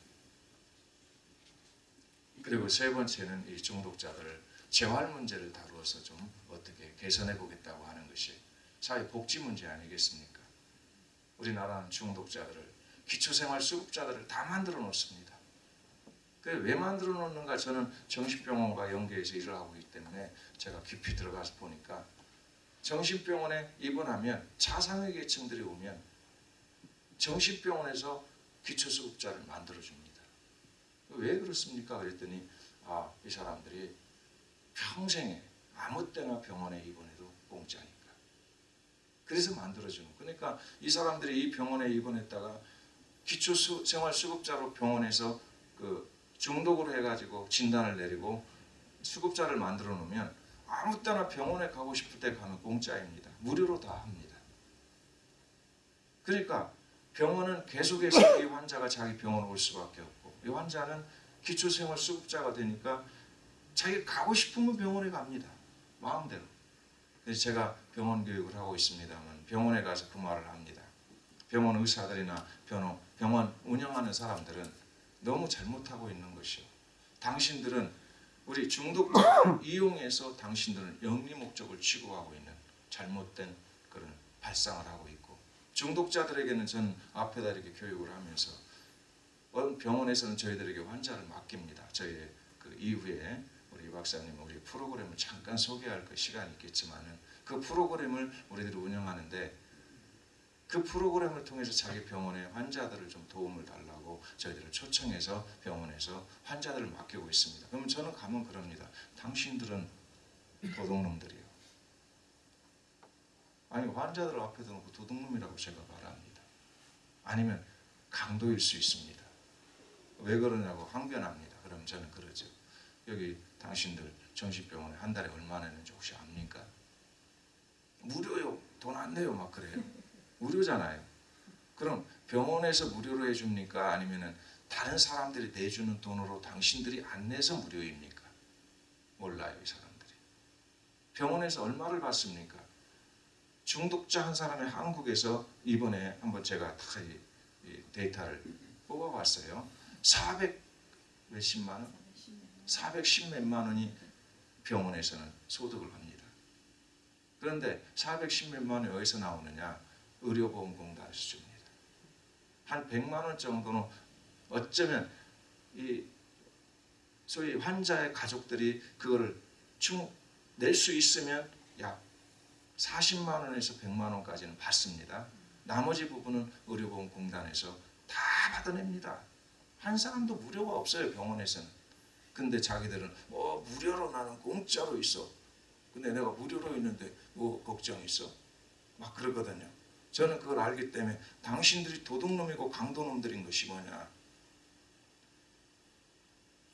그리고 세 번째는 이 중독자들을 재활 문제를 다루어서 좀 어떻게 개선해 보겠다고 하는 것이 사회 복지 문제 아니겠습니까? 우리나라는 중독자들을 기초생활 수급자들을 다 만들어 놓습니다. 그왜 만들어 놓는가 저는 정신병원과 연계해서 일을 하고 있기 때문에 제가 깊이 들어가서 보니까 정신병원에 입원하면 자상의 계층들이 오면 정신병원에서 기초수급자를 만들어 줍니다. 왜 그렇습니까? 그랬더니 아 이 사람들이 평생에 아무 때나 병원에 입원해도 공짜니까. 그래서 만들어주는. 그러니까 이 사람들이 이 병원에 입원했다가 기초 수, 생활 수급자로 병원에서 그 중독으로 해가지고 진단을 내리고 수급자를 만들어 놓으면 아무 때나 병원에 가고 싶을 때 가면 공짜입니다. 무료로 다 합니다. 그러니까 병원은 계속해서 이 환자가 자기 병원 올 수밖에 없고 이 환자는 기초생활 수급자가 되니까 자기가 가고 싶으면 병원에 갑니다. 마음대로. 그래서 제가 병원 교육을 하고 있습니다만 병원에 가서 그 말을 합니다. 병원 의사들이나 병원, 병원 운영하는 사람들은 너무 잘못하고 있는 것이요. 당신들은 우리 중독자 이용해서 당신들은 영리 목적을 추구하고 있는 잘못된 그런 발상을 하고 있고 중독자들에게는 저는 앞에다 이렇게 교육을 하면서 병원에서는 저희들에게 환자를 맡깁니다. 저희의 그 이후에 우리 박사님 우리 프로그램을 잠깐 소개할 그 시간이 있겠지만은 그 프로그램을 우리들이 운영하는데 그 프로그램을 통해서 자기 병원에 환자들을 좀 도움을 달라 고 저희들을 초청해서 병원에서 환자들을 맡기고 있습니다. 그러면 저는 가면 그럽니다. 당신들은 도둑놈들이요. 아니 환자들 앞에 두고 도둑놈이라고 제가 말합니다. 아니면 강도일 수 있습니다. 왜 그러냐고 항변합니다. 그럼 저는 그러죠. 여기 당신들 정신병원에 한 달에 얼마 내는지 혹시 압니까? 무료요. 돈 안 내요. 막 그래요. 무료잖아요. 그럼 병원에서 무료로 해줍니까? 아니면은 다른 사람들이 내주는 돈으로 당신들이 안 내서 무료입니까? 몰라요, 이 사람들이. 병원에서 얼마를 받습니까? 중독자 한 사람이 한국에서 이번에 한번 제가 다 데이터를 뽑아봤어요. 400 몇십만 원? 410 몇만 원이 병원에서는 소득을 합니다. 그런데 410 몇만 원이 어디서 나오느냐? 의료보험공단에서 줍니다. 한 100만 원 정도는 어쩌면 이 소위 환자의 가족들이 그거를 낼 수 있으면 약 40만 원에서 100만 원까지는 받습니다. 나머지 부분은 의료보험공단에서 다 받아냅니다. 한 사람도 무료가 없어요 병원에서는. 근데 자기들은 뭐 무료로 나는 공짜로 있어. 근데 내가 무료로 있는데 뭐 걱정 있어? 막 그러거든요. 저는 그걸 알기 때문에 당신들이 도둑놈이고 강도놈들인 것이 뭐냐?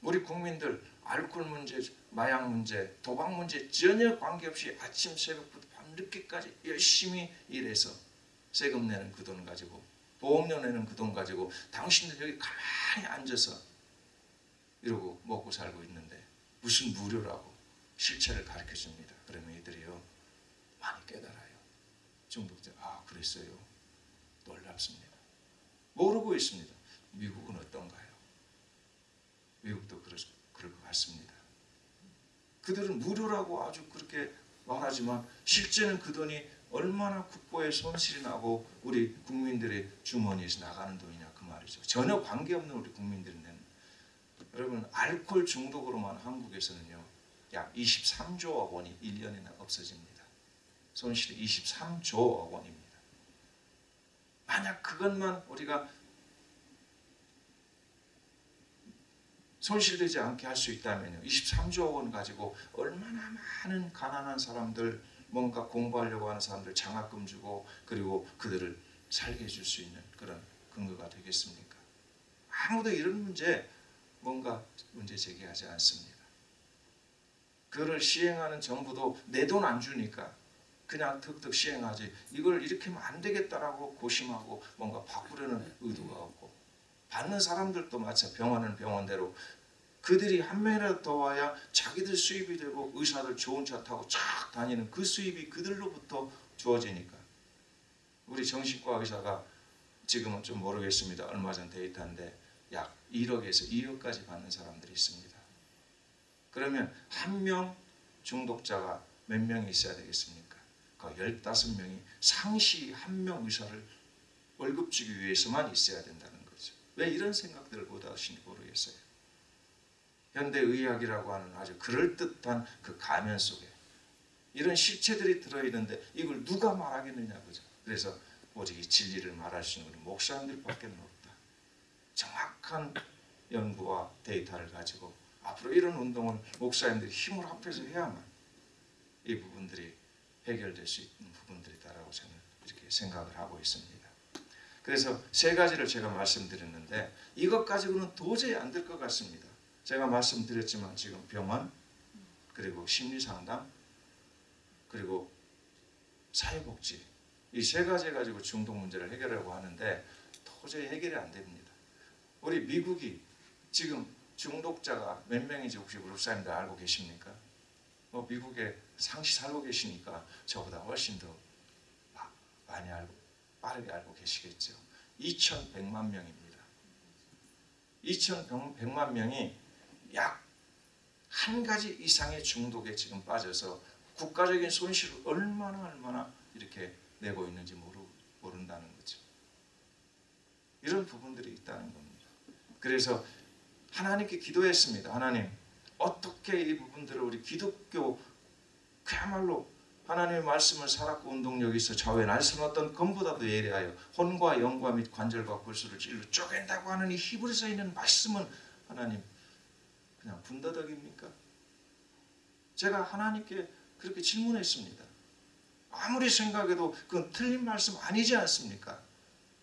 우리 국민들 알코올 문제, 마약 문제, 도박 문제 전혀 관계없이 아침 새벽부터 밤 늦게까지 열심히 일해서 세금 내는 그 돈 가지고 보험료 내는 그 돈 가지고 당신들 여기 가만히 앉아서 이러고 먹고 살고 있는데 무슨 무료라고 실체를 가르쳐 줍니다. 그러면 이들이요 많이 깨달아 요. 중독자 아 그랬어요. 놀랍습니다. 모르고 있습니다. 미국은 어떤가요? 미국도 그럴, 그럴 것 같습니다. 그들은 무료라고 아주 그렇게 말하지만 실제는 그 돈이 얼마나 국고에 손실이 나고 우리 국민들의 주머니에서 나가는 돈이냐 그 말이죠. 전혀 관계없는 우리 국민들이 내는 여러분 알코올 중독으로만 한국에서는요 약 23조억 원이 1년이나 없어집니다. 손실이 23조억 원입니다. 만약 그것만 우리가 손실되지 않게 할 수 있다면요. 23조억 원 가지고 얼마나 많은 가난한 사람들 뭔가 공부하려고 하는 사람들 장학금 주고 그리고 그들을 살게 해줄 수 있는 그런 근거가 되겠습니까? 아무도 이런 문제 뭔가 문제 제기하지 않습니다. 그를 시행하는 정부도 내 돈 안 주니까 그냥 득득 시행하지 이걸 이렇게 하면 안 되겠다라고 고심하고 뭔가 바꾸려는 의도가 없고 받는 사람들도 마찬 병원은 병원대로 그들이 한 명이라도 더 와야 자기들 수입이 되고 의사들 좋은 차 타고 쫙 다니는 그 수입이 그들로부터 주어지니까 우리 정신과 의사가 지금은 좀 모르겠습니다. 얼마 전 데이터인데 약 1억에서 2억까지 받는 사람들이 있습니다. 그러면 한 명 중독자가 몇 명이 있어야 되겠습니까? 그 15명이 상시 한 명 의사를 월급 주기 위해서만 있어야 된다는 거죠. 왜 이런 생각들을 못 하시는지 모르겠어요. 현대의학이라고 하는 아주 그럴듯한 그 가면 속에 이런 실체들이 들어있는데 이걸 누가 말하겠느냐 그죠. 그래서 오직 이 진리를 말할 수 있는 우리 목사님들밖에 없다. 정확한 연구와 데이터를 가지고 앞으로 이런 운동을 목사님들이 힘을 합해서 해야만 이 부분들이 해결될 수 있는 부분들이다라고 저는 이렇게 생각을 하고 있습니다. 그래서 세 가지를 제가 말씀드렸는데 이것 가지고는 도저히 안 될 것 같습니다. 제가 말씀드렸지만 지금 병원 그리고 심리상담 그리고 사회복지 이 세 가지 가지고 중독 문제를 해결하려고 하는데 도저히 해결이 안 됩니다. 우리 미국이 지금 중독자가 몇 명인지 혹시 우리 목사님들 알고 계십니까? 뭐 미국에 상시 살고 계시니까 저보다 훨씬 더 많이 알고 빠르게 알고 계시겠죠. 2,100만 명입니다. 2,100만 명이 약 한 가지 이상의 중독에 지금 빠져서 국가적인 손실을 얼마나 얼마나 이렇게 내고 있는지 모르, 모른다는 거죠. 이런 부분들이 있다는 겁니다. 그래서 하나님께 기도했습니다. 하나님, 어떻게 이 부분들을 우리 기독교 그야말로 하나님의 말씀을 살았고 운동력이 있어 좌우에 날선 어떤 검보다도 예리하여 혼과 영과 및 관절과 골수를 찔러 쪼갠다고 하는 이 히브리서에 있는 말씀은 하나님 그냥 분더덕입니까? 제가 하나님께 그렇게 질문했습니다. 아무리 생각해도 그건 틀린 말씀 아니지 않습니까?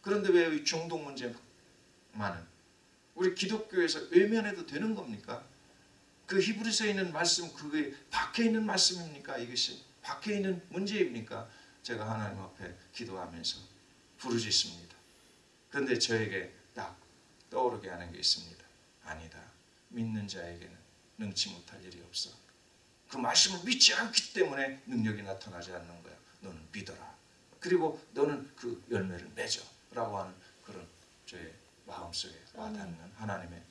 그런데 왜 이 중독 문제만은 우리 기독교에서 외면해도 되는 겁니까? 그 히브리서에 있는 말씀 그게 밖에 있는 말씀입니까? 이것이 밖에 있는 문제입니까? 제가 하나님 앞에 기도하면서 부르짖습니다. 그런데 저에게 딱 떠오르게 하는 게 있습니다. 아니다. 믿는 자에게는 능치 못할 일이 없어. 그 말씀을 믿지 않기 때문에 능력이 나타나지 않는 거야. 너는 믿어라. 그리고 너는 그 열매를 맺어 라고 하는 그런 저의 마음속에 와닿는 하나님의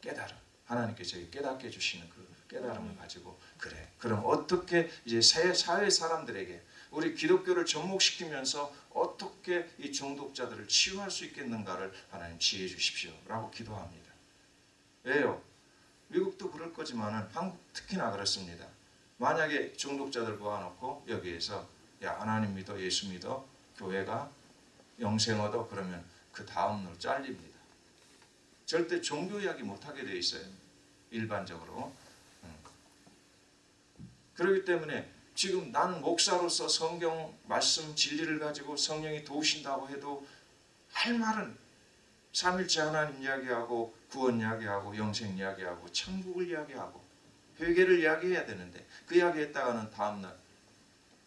깨달음. 하나님께 저에게 깨닫게 해주시는 그 깨달음을 가지고 그래. 그럼 어떻게 이제 사회, 사람들에게 우리 기독교를 접목시키면서 어떻게 이 중독자들을 치유할 수 있겠는가를 하나님 지혜 주십시오 라고 기도합니다. 왜요? 미국도 그럴 거지만은 한국 특히나 그렇습니다. 만약에 중독자들 모아놓고 여기에서 야 하나님 믿어 예수 믿어 교회가 영생 얻어 그러면 그 다음 날 잘립니다. 절대 종교 이야기 못하게 돼 있어요. 일반적으로. 음. 그렇기 때문에 지금 난 목사로서 성경 말씀 진리를 가지고 성령이 도우신다고 해도 할 말은 삼일째 하나님 이야기하고 구원 이야기하고 영생 이야기하고 천국을 이야기하고 회개를 이야기해야 되는데 그 이야기했다가는 다음날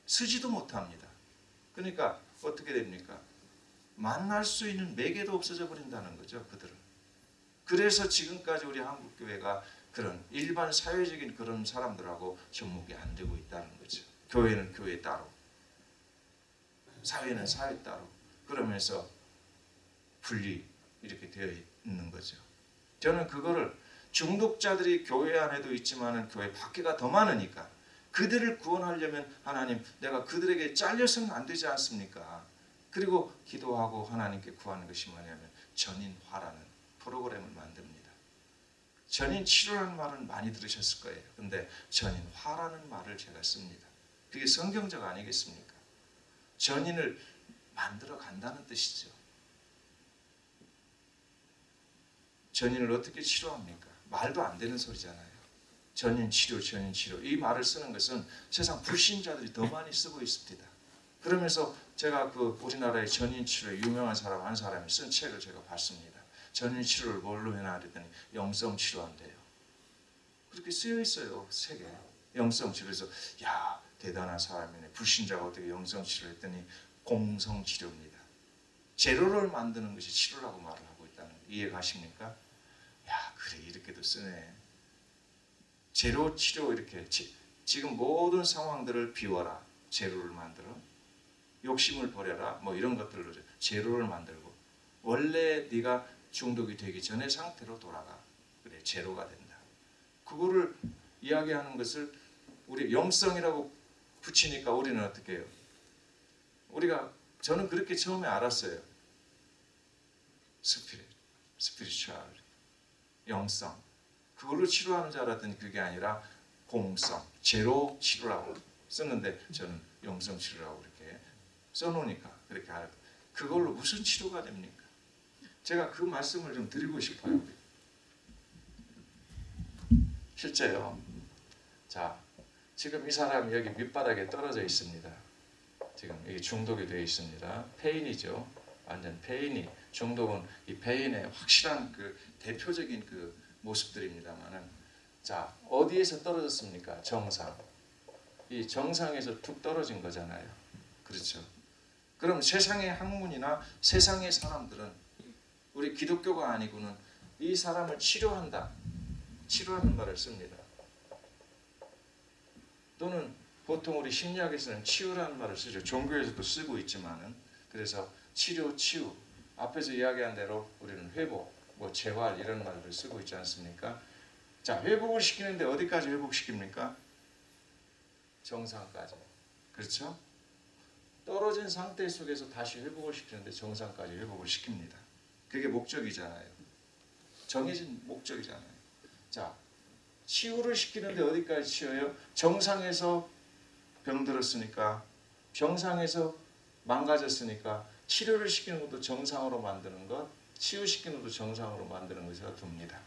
쓰지도 못합니다. 그러니까 어떻게 됩니까? 만날 수 있는 매개도 없어져 버린다는 거죠. 그들은. 그래서 지금까지 우리 한국 교회가 그런 일반 사회적인 그런 사람들하고 접목이 안 되고 있다는 거죠. 교회는 교회 따로, 사회는 사회 따로 그러면서 분리 이렇게 되어 있는 거죠. 저는 그거를 중독자들이 교회 안에도 있지만은 교회 밖에가 더 많으니까 그들을 구원하려면 하나님 내가 그들에게 잘려서는 안 되지 않습니까? 그리고 기도하고 하나님께 구하는 것이 뭐냐면 전인화라는 프로그램을 만듭니다. 전인 치료라는 말은 많이 들으셨을 거예요. 근데 전인화라는 말을 제가 씁니다. 그게 성경적 아니겠습니까? 전인을 만들어 간다는 뜻이죠. 전인을 어떻게 치료합니까? 말도 안 되는 소리잖아요. 전인 치료, 전인 치료. 이 말을 쓰는 것은 세상 불신자들이 더 많이 쓰고 있습니다. 그러면서 제가 그 우리나라의 전인 치료에 유명한 사람 한 사람이 쓴 책을 제가 봤습니다. 전인 치료를 뭘로 해놔 그랬더니 영성 치료한대요. 그렇게 쓰여 있어요 책에 영성 치료에서 야 대단한 사람이네 불신자가 어떻게 영성 치료했더니 공성 치료입니다. 재료를 만드는 것이 치료라고 말을 하고 있다는 거 이해 가십니까? 야 그래 이렇게도 쓰네. 재료 치료 이렇게 지, 지금 모든 상황들을 비워라 재료를 만들어 욕심을 버려라 뭐 이런 것들로 재료를 만들고 원래 네가 중독이 되기 전의 상태로 돌아가 그래 재료가 된다. 그거를 이야기하는 것을 우리 영성이라고 붙이니까 우리는 어떻게 해요? 우리가 저는 그렇게 처음에 알았어요. spirit, spiritual, 영성. 그걸로 치료하는 줄 알았더니 그게 아니라 공성, 제로 치료라고 썼는데 저는 영성 치료라고 이렇게 써놓으니까 그렇게 알고 그걸로 무슨 치료가 됩니까? 제가 그 말씀을 좀 드리고 싶어요. 실제요. 자, 지금 이 사람이 여기 밑바닥에 떨어져 있습니다. 지금 이게 중독이 되어 있습니다. 페인이죠. 완전 페인이 중독은 이 페인의 확실한 그 대표적인 그 모습들입니다만은 자 어디에서 떨어졌습니까? 정상. 이 정상에서 툭 떨어진 거잖아요. 그렇죠. 그럼 세상의 학문이나 세상의 사람들은 우리 기독교가 아니고는 이 사람을 치료한다. 치료하는 말을 씁니다. 또는 보통 우리 심리학에서는 치유라는 말을 쓰죠. 종교에서도 쓰고 있지만은 그래서 치료, 치유 앞에서 이야기한 대로 우리는 회복, 뭐 재활 이런 말을 쓰고 있지 않습니까? 자 회복을 시키는데 어디까지 회복시킵니까? 정상까지. 그렇죠? 떨어진 상태 속에서 다시 회복을 시키는데 정상까지 회복을 시킵니다. 그게 목적이잖아요. 정해진 목적이잖아요. 자 치유를 시키는데 어디까지 치유해요? 정상에서 병들었으니까 병상에서 망가졌으니까 치료를 시키는 것도 정상으로 만드는 것, 치유시키는 것도 정상으로 만드는 것이라 둡니다.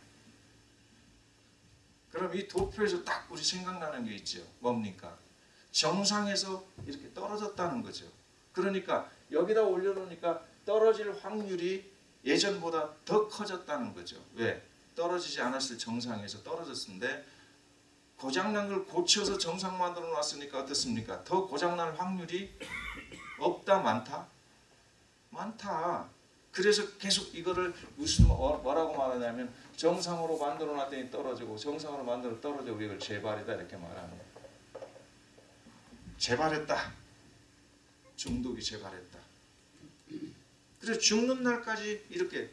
그럼 이 도표에서 딱 우리 생각나는 게 있죠. 뭡니까? 정상에서 이렇게 떨어졌다는 거죠. 그러니까 여기다 올려놓으니까 떨어질 확률이 예전보다 더 커졌다는 거죠. 왜? 떨어지지 않았을 정상에서 떨어졌는데 고장난 걸 고쳐서 정상 만들어 놨으니까 어떻습니까? 더 고장날 확률이 없다 많다? 많다. 그래서 계속 이거를 무슨 뭐- 뭐라고 말하냐면 정상으로 만들어 놨더니 떨어지고 정상으로 만들어 떨어지고 이걸 재발이다 이렇게 말합니다. 재발했다. 중독이 재발했다. 그래서 죽는 날까지 이렇게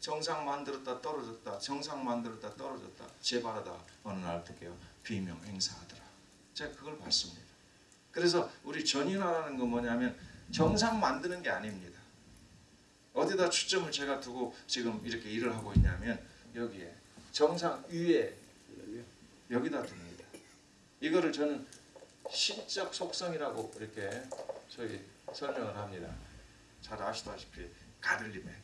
정상 만들었다 떨어졌다 정상 만들었다 떨어졌다. 재발하다 어느 날 어떻게 해요? 비명 행사하더라. 제가 그걸 봤습니다. 그래서 우리 전인화라는 건 뭐냐면 정상 만드는 게 아닙니다. 어디다 초점을 제가 두고 지금 이렇게 일을 하고 있냐면 여기에 정상 위에 여기다 둡니다. 이거를 저는 신적 속성이라고 이렇게 저희 설명을 합니다 잘 아시다시피 가들림에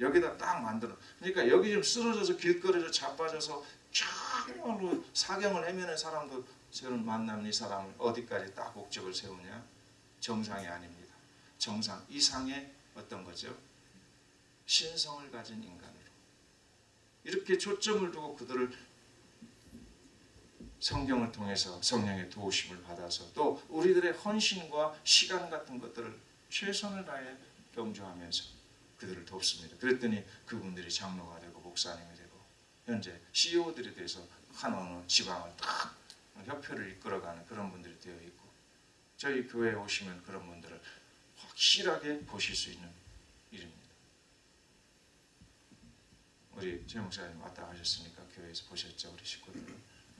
여기다 딱 만들어. 그러니까 여기 좀 쓰러져서 길거리로 자빠져서 정말로 사경을 헤매는 사람도 저는 만나면 이 사람을 어디까지 딱 목적을 세우냐? 정상이 아닙니다. 정상 이상의 어떤 거죠? 신성을 가진 인간으로 이렇게 초점을 두고 그들을 성경을 통해서 성령의 도우심을 받아서 또 우리들의 헌신과 시간 같은 것들을 최선을 다해 경주하면서 그들을 돕습니다. 그랬더니 그분들이 장로가 되고 목사님이 되고 현재 CEO들이 돼서 한 어느 지방을 딱 협회를 이끌어가는 그런 분들이 되어 있고 저희 교회에 오시면 그런 분들을 확실하게 보실 수 있는 일입니다. 우리 최 목사님 왔다 가셨으니까 교회에서 보셨죠 우리 식구들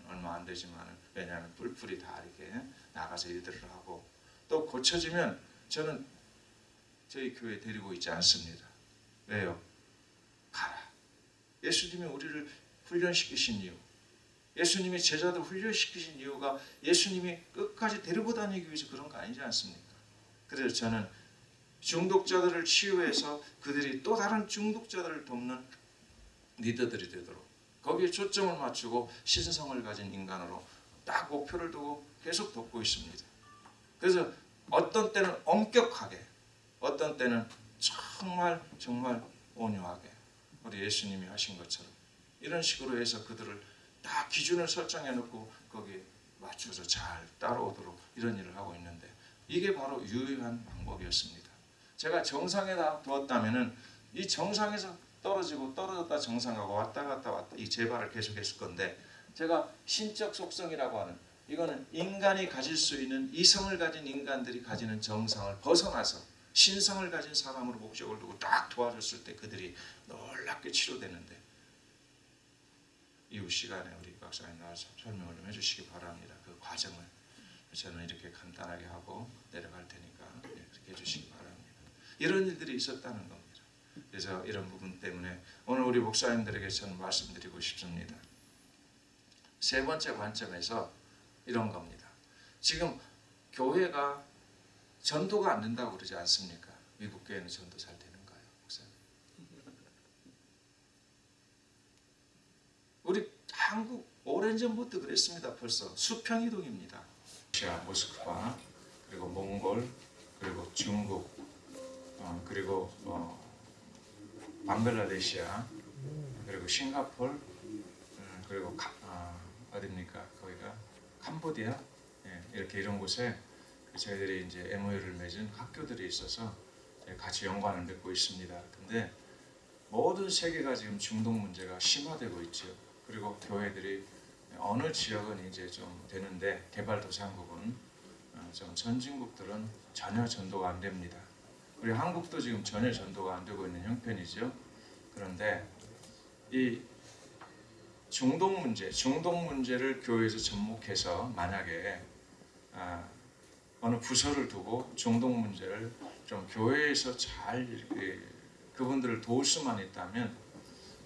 얼마 안 되지만 왜냐하면 뿔뿔이 다 이렇게 나가서 일들을 하고 또 고쳐지면 저는 저희 교회 데리고 있지 않습니다. 왜요? 가라. 예수님이 우리를 훈련시키신 이유. 예수님이 제자들 훈련시키신 이유가 예수님이 끝까지 데리고 다니기 위해서 그런 거 아니지 않습니까? 그래서 저는 중독자들을 치유해서 그들이 또 다른 중독자들을 돕는 리더들이 되도록 거기에 초점을 맞추고 신성을 가진 인간으로 딱 목표를 두고 계속 돕고 있습니다. 그래서 어떤 때는 엄격하게 어떤 때는 정말 정말 온유하게 우리 예수님이 하신 것처럼 이런 식으로 해서 그들을 다 기준을 설정해 놓고 거기에 맞춰서 잘 따라오도록 이런 일을 하고 있는데 이게 바로 유효한 방법이었습니다. 제가 정상에다 두었다면 은 이 정상에서 떨어지고 떨어졌다 정상하고 왔다 갔다 왔다 이 재발을 계속했을 건데 제가 신적 속성이라고 하는 이거는 인간이 가질 수 있는 이성을 가진 인간들이 가지는 정상을 벗어나서 신성을 가진 사람으로 목적을 두고 딱 도와줬을 때 그들이 놀랍게 치료되는데 이후 시간에 우리 박사님 나와서 설명을 좀 해주시기 바랍니다. 그 과정을 저는 이렇게 간단하게 하고 내려갈 테니까 그렇게 해주시기 바랍니다. 이런 일들이 있었다는 겁니다. 그래서 이런 부분 때문에 오늘 우리 목사님들에게 저는 말씀드리고 싶습니다. 세 번째 관점에서 이런 겁니다. 지금 교회가 전도가 안 된다고 그러지 않습니까? 미국 교회는 전도 잘 되는가요, 목사님? 우리 한국 오랜 전부터 그랬습니다. 벌써 수평 이동입니다. 러시아 모스크바 그리고 몽골 그리고 중국 어, 그리고 어, 방글라데시아 그리고 싱가폴 음, 그리고 카, 어, 어딥니까 거기가 캄보디아 예, 이렇게 이런 곳에 저희들이 이제 MOU를 맺은 학교들이 있어서 같이 연관을 맺고 있습니다. 근데 모든 세계가 지금 중독 문제가 심화되고 있죠. 그리고 교회들이 어느 지역은 이제 좀 되는데 개발도상국은 어, 좀 선진국들은 전혀 전도가 안 됩니다. 우리 한국도 지금 전혀 전도가 안 되고 있는 형편이죠. 그런데 이 중독 문제, 중독 문제를 교회에서 접목해서 만약에 아, 어느 부서를 두고 중독 문제를 좀 교회에서 잘 이렇게 그분들을 도울 수만 있다면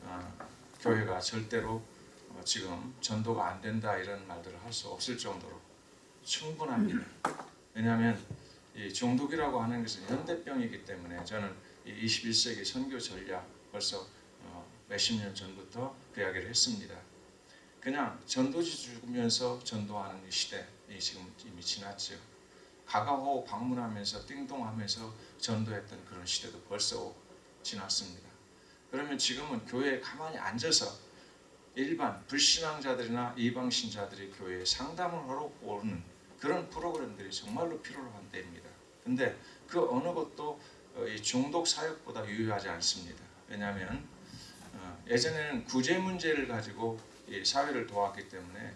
어, 교회가 절대로 어, 지금 전도가 안 된다 이런 말들을 할 수 없을 정도로 충분합니다. 왜냐하면 이 종독이라고 하는 것은 현대병이기 때문에 저는 이 21세기 선교 전략 벌써 어, 몇십 년 전부터 그 이야기를 했습니다. 그냥 전도지 주면서 전도하는 이 시대 이 지금 이미 지났죠. 가가호 방문하면서 띵동하면서 전도했던 그런 시대도 벌써 지났습니다. 그러면 지금은 교회에 가만히 앉아서 일반 불신앙자들이나 이방신자들이 교회에 상담을 하러 오는 그런 프로그램들이 정말로 필요로 한 때입니다. 근데 그 어느 것도 어, 이 중독 사역보다 유효하지 않습니다. 왜냐하면 어, 예전에는 구제 문제를 가지고 이 사회를 도왔기 때문에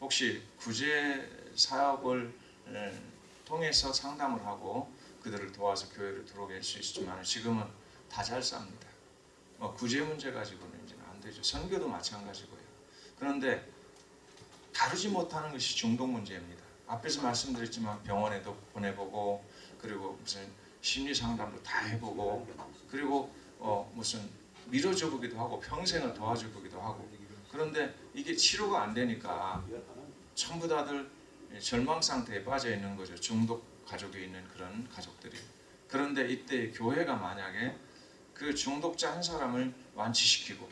혹시 구제 사업을 에, 통해서 상담을 하고 그들을 도와서 교회를 들어오게 할 수 있지만 지금은 다 잘 쌉니다. 뭐 구제 문제 가지고는 이제는 안 되죠. 선교도 마찬가지고요. 그런데 다루지 못하는 것이 중독 문제입니다. 앞에서 말씀드렸지만 병원에도 보내보고 그리고 무슨 심리 상담도 다 해보고 그리고 어 무슨 밀어줘 보기도 하고 평생을 도와줘 보기도 하고 그런데 이게 치료가 안 되니까 전부 다들 절망 상태에 빠져 있는 거죠. 중독 가족이 있는 그런 가족들이. 그런데 이때 교회가 만약에 그 중독자 한 사람을 완치시키고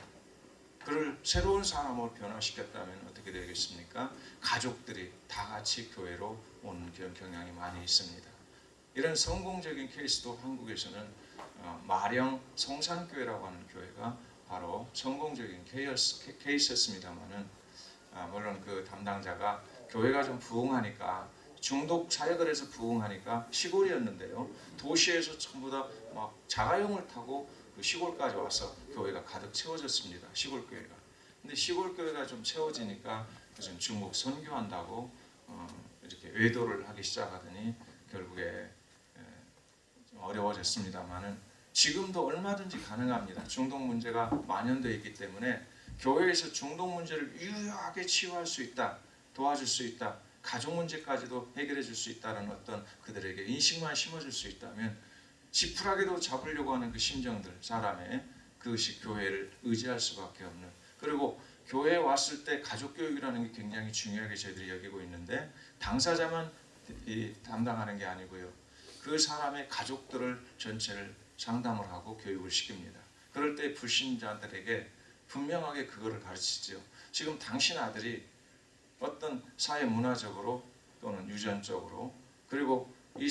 그를 새로운 사람으로 변화시켰다면 어떻게 되겠습니까? 가족들이 다 같이 교회로 오는 그런 경향이 많이 있습니다. 이런 성공적인 케이스도 한국에서는 어, 마령 성산교회라고 하는 교회가 바로 성공적인 케이스, 케이스였습니다만은 아, 물론 그 담당자가 교회가 좀 부흥하니까 중독 사역을 해서 부흥하니까 시골이었는데요. 도시에서 전부 다 막 자가용을 타고 그 시골까지 와서 교회가 가득 채워졌습니다. 시골 교회가. 근데 시골 교회가 좀 채워지니까 무슨 중국 선교한다고 어, 이렇게 외도를 하기 시작하더니 결국에 어려워졌습니다만은 지금도 얼마든지 가능합니다. 중독 문제가 만연되어 있기 때문에 교회에서 중독 문제를 유효하게 치유할 수 있다, 도와줄 수 있다, 가족 문제까지도 해결해 줄 수 있다는 어떤 그들에게 인식만 심어줄 수 있다면 지푸라기도 잡으려고 하는 그 심정들 사람의 그것이 교회를 의지할 수밖에 없는 그리고 교회에 왔을 때 가족 교육이라는 게 굉장히 중요하게 저희들이 여기고 있는데 당사자만 이 담당하는 게 아니고요 그 사람의 가족들을 전체를 상담을 하고 교육을 시킵니다. 그럴 때 불신자들에게 분명하게 그거를 가르치죠. 지금 당신 아들이 어떤 사회 문화적으로 또는 유전적으로 그리고 이,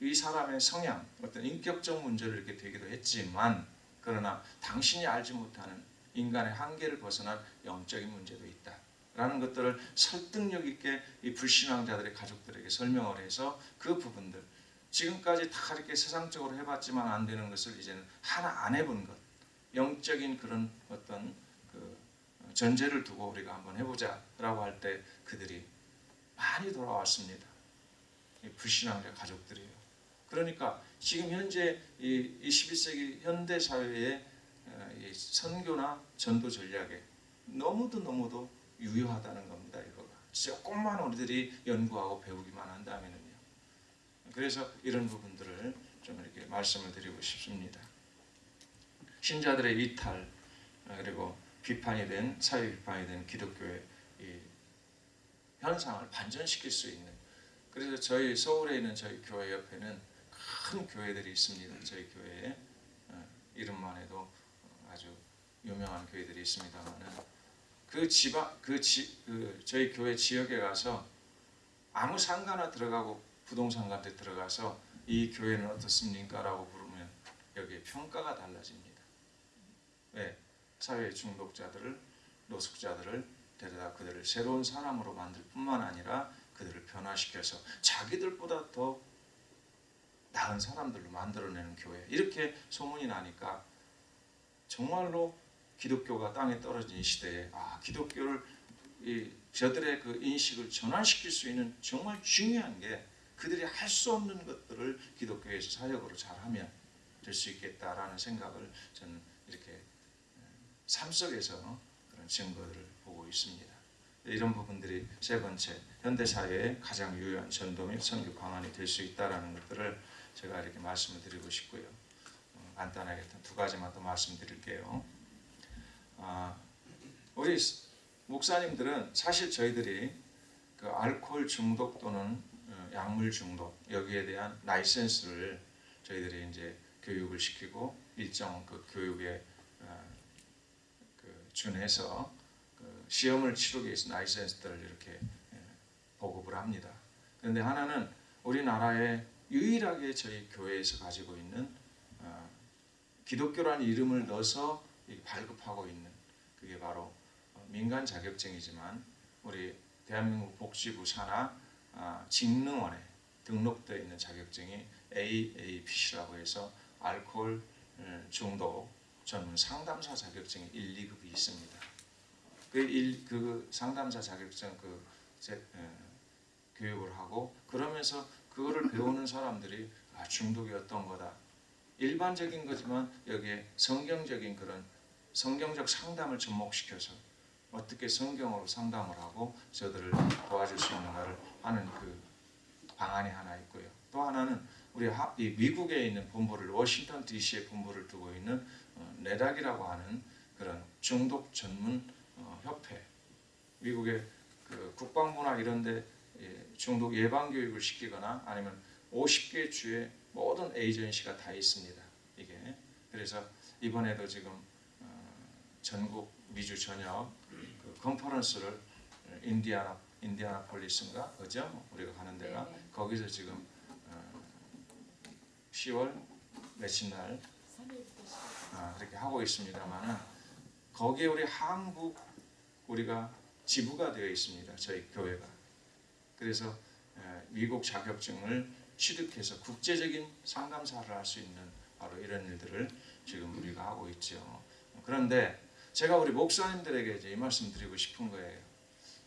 이 사람의 성향 어떤 인격적 문제를 이렇게 되기도 했지만 그러나 당신이 알지 못하는 인간의 한계를 벗어난 영적인 문제도 있다. 라는 것들을 설득력 있게 이 불신앙자들의 가족들에게 설명을 해서 그 부분들 지금까지 다 이렇게 세상적으로 해봤지만 안 되는 것을 이제는 하나 안 해본 것 영적인 그런 어떤 그 전제를 두고 우리가 한번 해보자 라고 할 때 그들이 많이 돌아왔습니다. 이 불신앙자 가족들이에요. 그러니까 지금 현재 이 21세기 현대 사회의 어, 이 선교나 전도 전략에 너무도 너무도 유효하다는 겁니다. 이거가 조금만 우리들이 연구하고 배우기만 한다면은요. 그래서 이런 부분들을 좀 이렇게 말씀을 드리고 싶습니다. 신자들의 이탈 어, 그리고 비판이 된 사회 비판이 된 기독교의 이 현상을 반전시킬 수 있는 그래서 저희 서울에 있는 저희 교회 옆에는 큰 교회들이 있습니다. 저희 교회에 어, 이름만 해도 아주 유명한 교회들이 있습니다만은 그 지방 그, 지, 그 저희 교회 지역에 가서 아무 상가나 들어가고 부동산 같은 데 들어가서 이 교회는 어떻습니까?라고 물으면 여기에 평가가 달라집니다. 왜 사회 중독자들을 노숙자들을 데려다 그들을 새로운 사람으로 만들 뿐만 아니라 그들을 변화시켜서 자기들보다 더 나은 사람들로 만들어내는 교회. 이렇게 소문이 나니까 정말로 기독교가 땅에 떨어진 이 시대에 아 기독교를 이 저들의 그 인식을 전환시킬 수 있는 정말 중요한 게 그들이 할 수 없는 것들을 기독교에서 사역으로 잘하면 될 수 있겠다라는 생각을 저는 이렇게 삶 속에서 그런 증거들을 보고 있습니다. 이런 부분들이 세 번째 현대 사회의 가장 유효한 전도 및 선교 방안이 될 수 있다라는 것들을 제가 이렇게 말씀을 드리고 싶고요. 어, 간단하게 두 가지만 더 말씀드릴게요. 아, 우리 목사님들은 사실 저희들이 그 알코올 중독 또는 어, 약물 중독 여기에 대한 라이센스를 저희들이 이제 교육을 시키고 일정 그 교육에 어, 그 준해서 그 시험을 치르기 위해서 라이센스들을 이렇게 예, 보급을 합니다. 그런데 하나는 우리나라에 유일하게 저희 교회에서 가지고 있는 어, 기독교라는 이름을 넣어서 이 발급하고 있는 그게 바로 어, 민간 자격증이지만 우리 대한민국 복지부 산하 아, 직능원에 등록되어 있는 자격증이 AAPC라고 해서 알코올 음, 중독 전문 상담사 자격증이 1, 2급이 있습니다. 그, 일, 그 상담사 자격증 그 제, 에, 교육을 하고 그러면서 그거를 배우는 사람들이 아, 중독이 어떤 거다. 일반적인 거지만 여기에 성경적인 그런 성경적 상담을 접목시켜서 어떻게 성경으로 상담을 하고 저들을 도와줄 수 있는가를 하는 그 방안이 하나 있고요. 또 하나는 우리 미국에 있는 본부를 워싱턴 D.C.에 본부를 두고 있는 어, 네닥이라고 하는 그런 중독 전문 어, 협회. 미국의 그 국방부나 이런데 예, 중독 예방 교육을 시키거나 아니면 50개 주의 모든 에이전시가 다 있습니다. 이게 그래서 이번에도 지금 어, 전국 미주 전역 그 컨퍼런스를 인디아나 인디아나폴리스인가 그죠? 우리가 가는 데가 네네. 거기서 지금 어, 10월 며칠 날 3일부터 시작. 아, 그렇게 하고 있습니다만은 거기에 우리 한국 우리가 지부가 되어 있습니다. 저희 교회가. 그래서 에, 미국 자격증을 취득해서 국제적인 상담사를 할 수 있는 바로 이런 일들을 지금 우리가 하고 있죠. 그런데 제가 우리 목사님들에게 이제 이 말씀 드리고 싶은 거예요.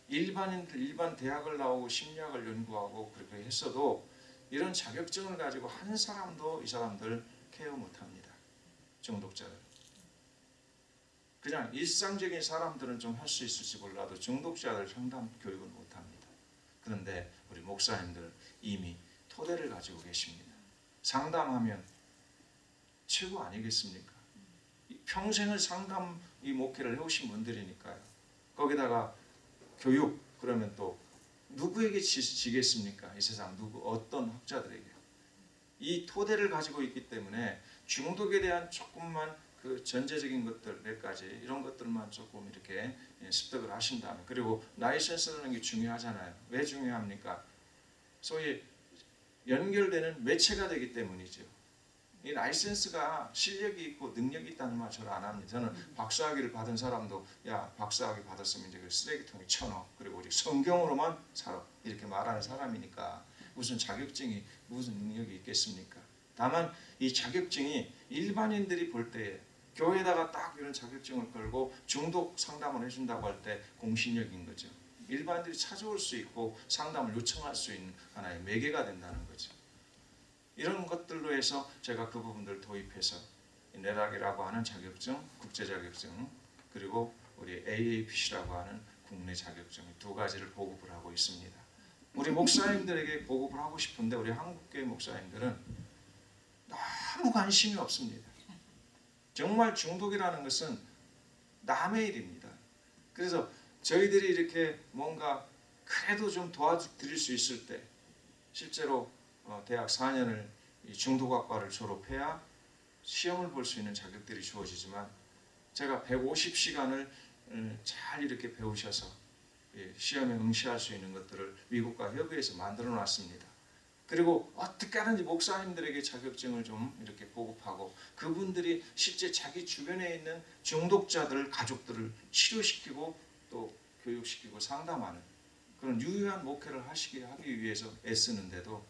일반인들 일반 대학을 나오고 심리학을 연구하고 그렇게 했어도 이런 자격증을 가지고 한 사람도 이 사람들 케어 못합니다. 중독자들. 그냥 일상적인 사람들은 좀 할 수 있을지 몰라도 중독자들 상담 교육을 못합니다. 그런데 우리 목사님들 이미 토대를 가지고 계십니다. 상담하면 최고 아니겠습니까? 이 평생을 상담 이 목회를 해오신 분들이니까요. 거기다가 교육 그러면 또 누구에게 지, 지겠습니까? 이 세상 누구 어떤 학자들에게 이 토대를 가지고 있기 때문에 중독에 대한 조금만 그 전제적인 것들 몇 가지 이런 것들만 조금 이렇게 예, 습득을 하신다면 그리고 라이센스라는 게 중요하잖아요. 왜 중요합니까? 소위 연결되는 매체가 되기 때문이죠. 이 라이센스가 실력이 있고 능력이 있다는 말 저는 안 합니다. 저는 박사학위를 받은 사람도 야 박사학위 받았으면 이제 그 쓰레기통에 쳐넣어 그리고 우리 성경으로만 살아 이렇게 말하는 사람이니까 무슨 자격증이 무슨 능력이 있겠습니까? 다만 이 자격증이 일반인들이 볼 때에 교회에다가 딱 이런 자격증을 걸고 중독 상담을 해준다고 할 때 공신력인 거죠. 일반인들이 찾아올 수 있고 상담을 요청할 수 있는 하나의 매개가 된다는 거죠. 이런 것들로 해서 제가 그 부분들 도입해서 이 내락이라고 하는 자격증, 국제 자격증 그리고 우리 AAPC라고 하는 국내 자격증 두 가지를 보급을 하고 있습니다. 우리 목사님들에게 보급을 하고 싶은데 우리 한국교회 목사님들은 아무 관심이 없습니다. 정말 중독이라는 것은 남의 일입니다. 그래서 저희들이 이렇게 뭔가 그래도 좀 도와드릴 수 있을 때 실제로 어, 대학 4년을 이 중독학과를 졸업해야 시험을 볼 수 있는 자격들이 주어지지만 제가 150시간을 잘 이렇게 배우셔서 예, 시험에 응시할 수 있는 것들을 미국과 협의해서 만들어 놨습니다. 그리고 어떻게 하든지 목사님들에게 자격증을 좀 이렇게 보급하고 그분들이 실제 자기 주변에 있는 중독자들 가족들을 치료시키고 또 교육시키고 상담하는 그런 유효한 목회를 하시게 하기 위해서 애쓰는데도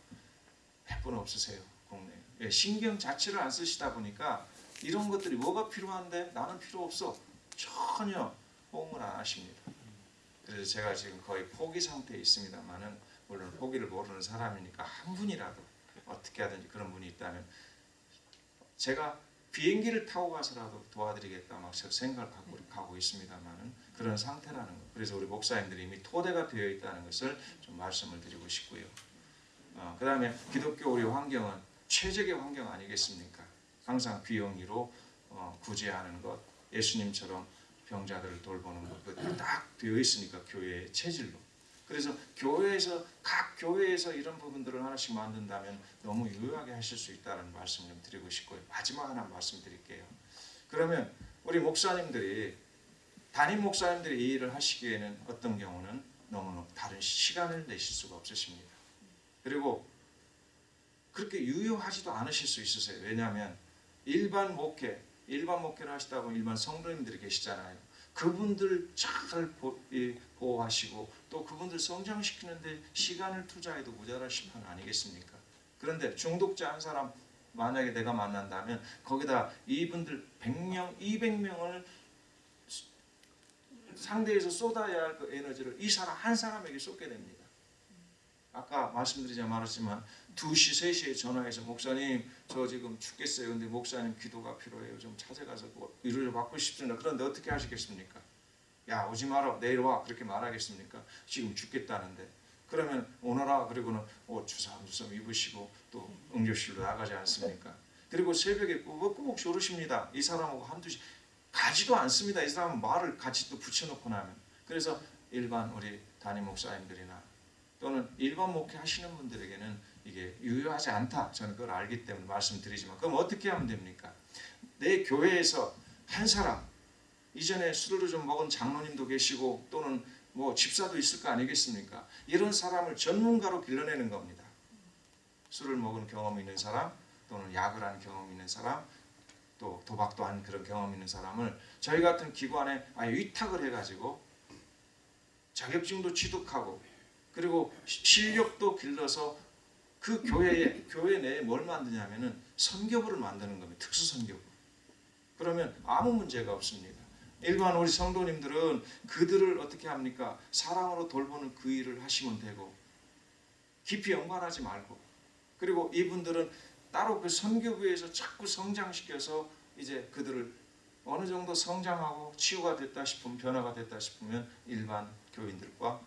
몇분 없으세요 국내. 예, 신경 자체를 안 쓰시다 보니까 이런 것들이 뭐가 필요한데 나는 필요 없어 전혀 호응을 안 하십니다. 그래서 제가 지금 거의 포기 상태에 있습니다만은 물론 포기를 모르는 사람이니까 한 분이라도 어떻게 하든지 그런 분이 있다면 제가 비행기를 타고 가서라도 도와드리겠다 막 생각을 갖고 가고 있습니다만은 그런 상태라는 거. 그래서 우리 목사님들이 이미 토대가 되어 있다는 것을 좀 말씀을 드리고 싶고요. 어, 그 다음에 기독교 우리 환경은 최적의 환경 아니겠습니까? 항상 비영리로 어, 구제하는 것, 예수님처럼 병자들을 돌보는 것딱 되어 있으니까 교회의 체질로. 그래서 교회에서 각 교회에서 이런 부분들을 하나씩 만든다면 너무 유효하게 하실 수 있다는 말씀 좀 드리고 싶고요. 마지막 하나 말씀드릴게요. 그러면 우리 목사님들이 담임 목사님들이 이 일을 하시기에는 어떤 경우는 너무 다른 시간을 내실 수가 없으십니다. 그리고 그렇게 유효하지도 않으실 수 있으세요. 왜냐하면 일반 목회, 일반 목회를 하시다 보면 일반 성도님들이 계시잖아요. 그분들 잘 보, 이, 보호하시고 또 그분들 성장시키는데 시간을 투자해도 모자라실 판 아니겠습니까? 그런데 중독자 한 사람 만약에 내가 만난다면 거기다 이분들 100명, 200명을 상대에서 쏟아야 할 그 에너지를 이 사람 한 사람에게 쏟게 됩니다. 아까 말씀드리자 말았지만 2시, 3시에 전화해서 목사님 저 지금 죽겠어요. 근데 목사님 기도가 필요해요. 좀 찾아가서 뭐 위로를 받고 싶습니다. 그런데 어떻게 하시겠습니까? 야 오지 마라 내일 와 그렇게 말하겠습니까? 지금 죽겠다는데 그러면 오너라 그리고는 어, 주섬주섬 입으시고 또 응급실로 나가지 않습니까? 그리고 새벽에 꾸벅꾸벅 졸으십니다. 이 사람하고 한두 시 가지도 않습니다. 이 사람은 말을 같이 또 붙여놓고 나면 그래서 일반 우리 담임 목사님들이나 또는 일반 목회 하시는 분들에게는 이게 유효하지 않다. 저는 그걸 알기 때문에 말씀드리지만 그럼 어떻게 하면 됩니까? 내 교회에서 한 사람 이전에 술을 좀 먹은 장로님도 계시고 또는 뭐 집사도 있을 거 아니겠습니까? 이런 사람을 전문가로 길러내는 겁니다. 술을 먹은 경험이 있는 사람 또는 약을 한 경험이 있는 사람 또 도박도 한 그런 경험 있는 사람을 저희 같은 기관에 아예 위탁을 해가지고 자격증도 취득하고 그리고 시- 실력도 길러서 그 교회에 교회 내에 뭘 만드냐면은 선교부를 만드는 겁니다. 특수 선교부. 그러면 아무 문제가 없습니다. 일반 우리 성도님들은 그들을 어떻게 합니까? 사랑으로 돌보는 그 일을 하시면 되고 깊이 연관하지 말고 그리고 이분들은 따로 그 선교부에서 자꾸 성장시켜서 이제 그들을 어느 정도 성장하고 치유가 됐다 싶으면 변화가 됐다 싶으면 일반 교인들과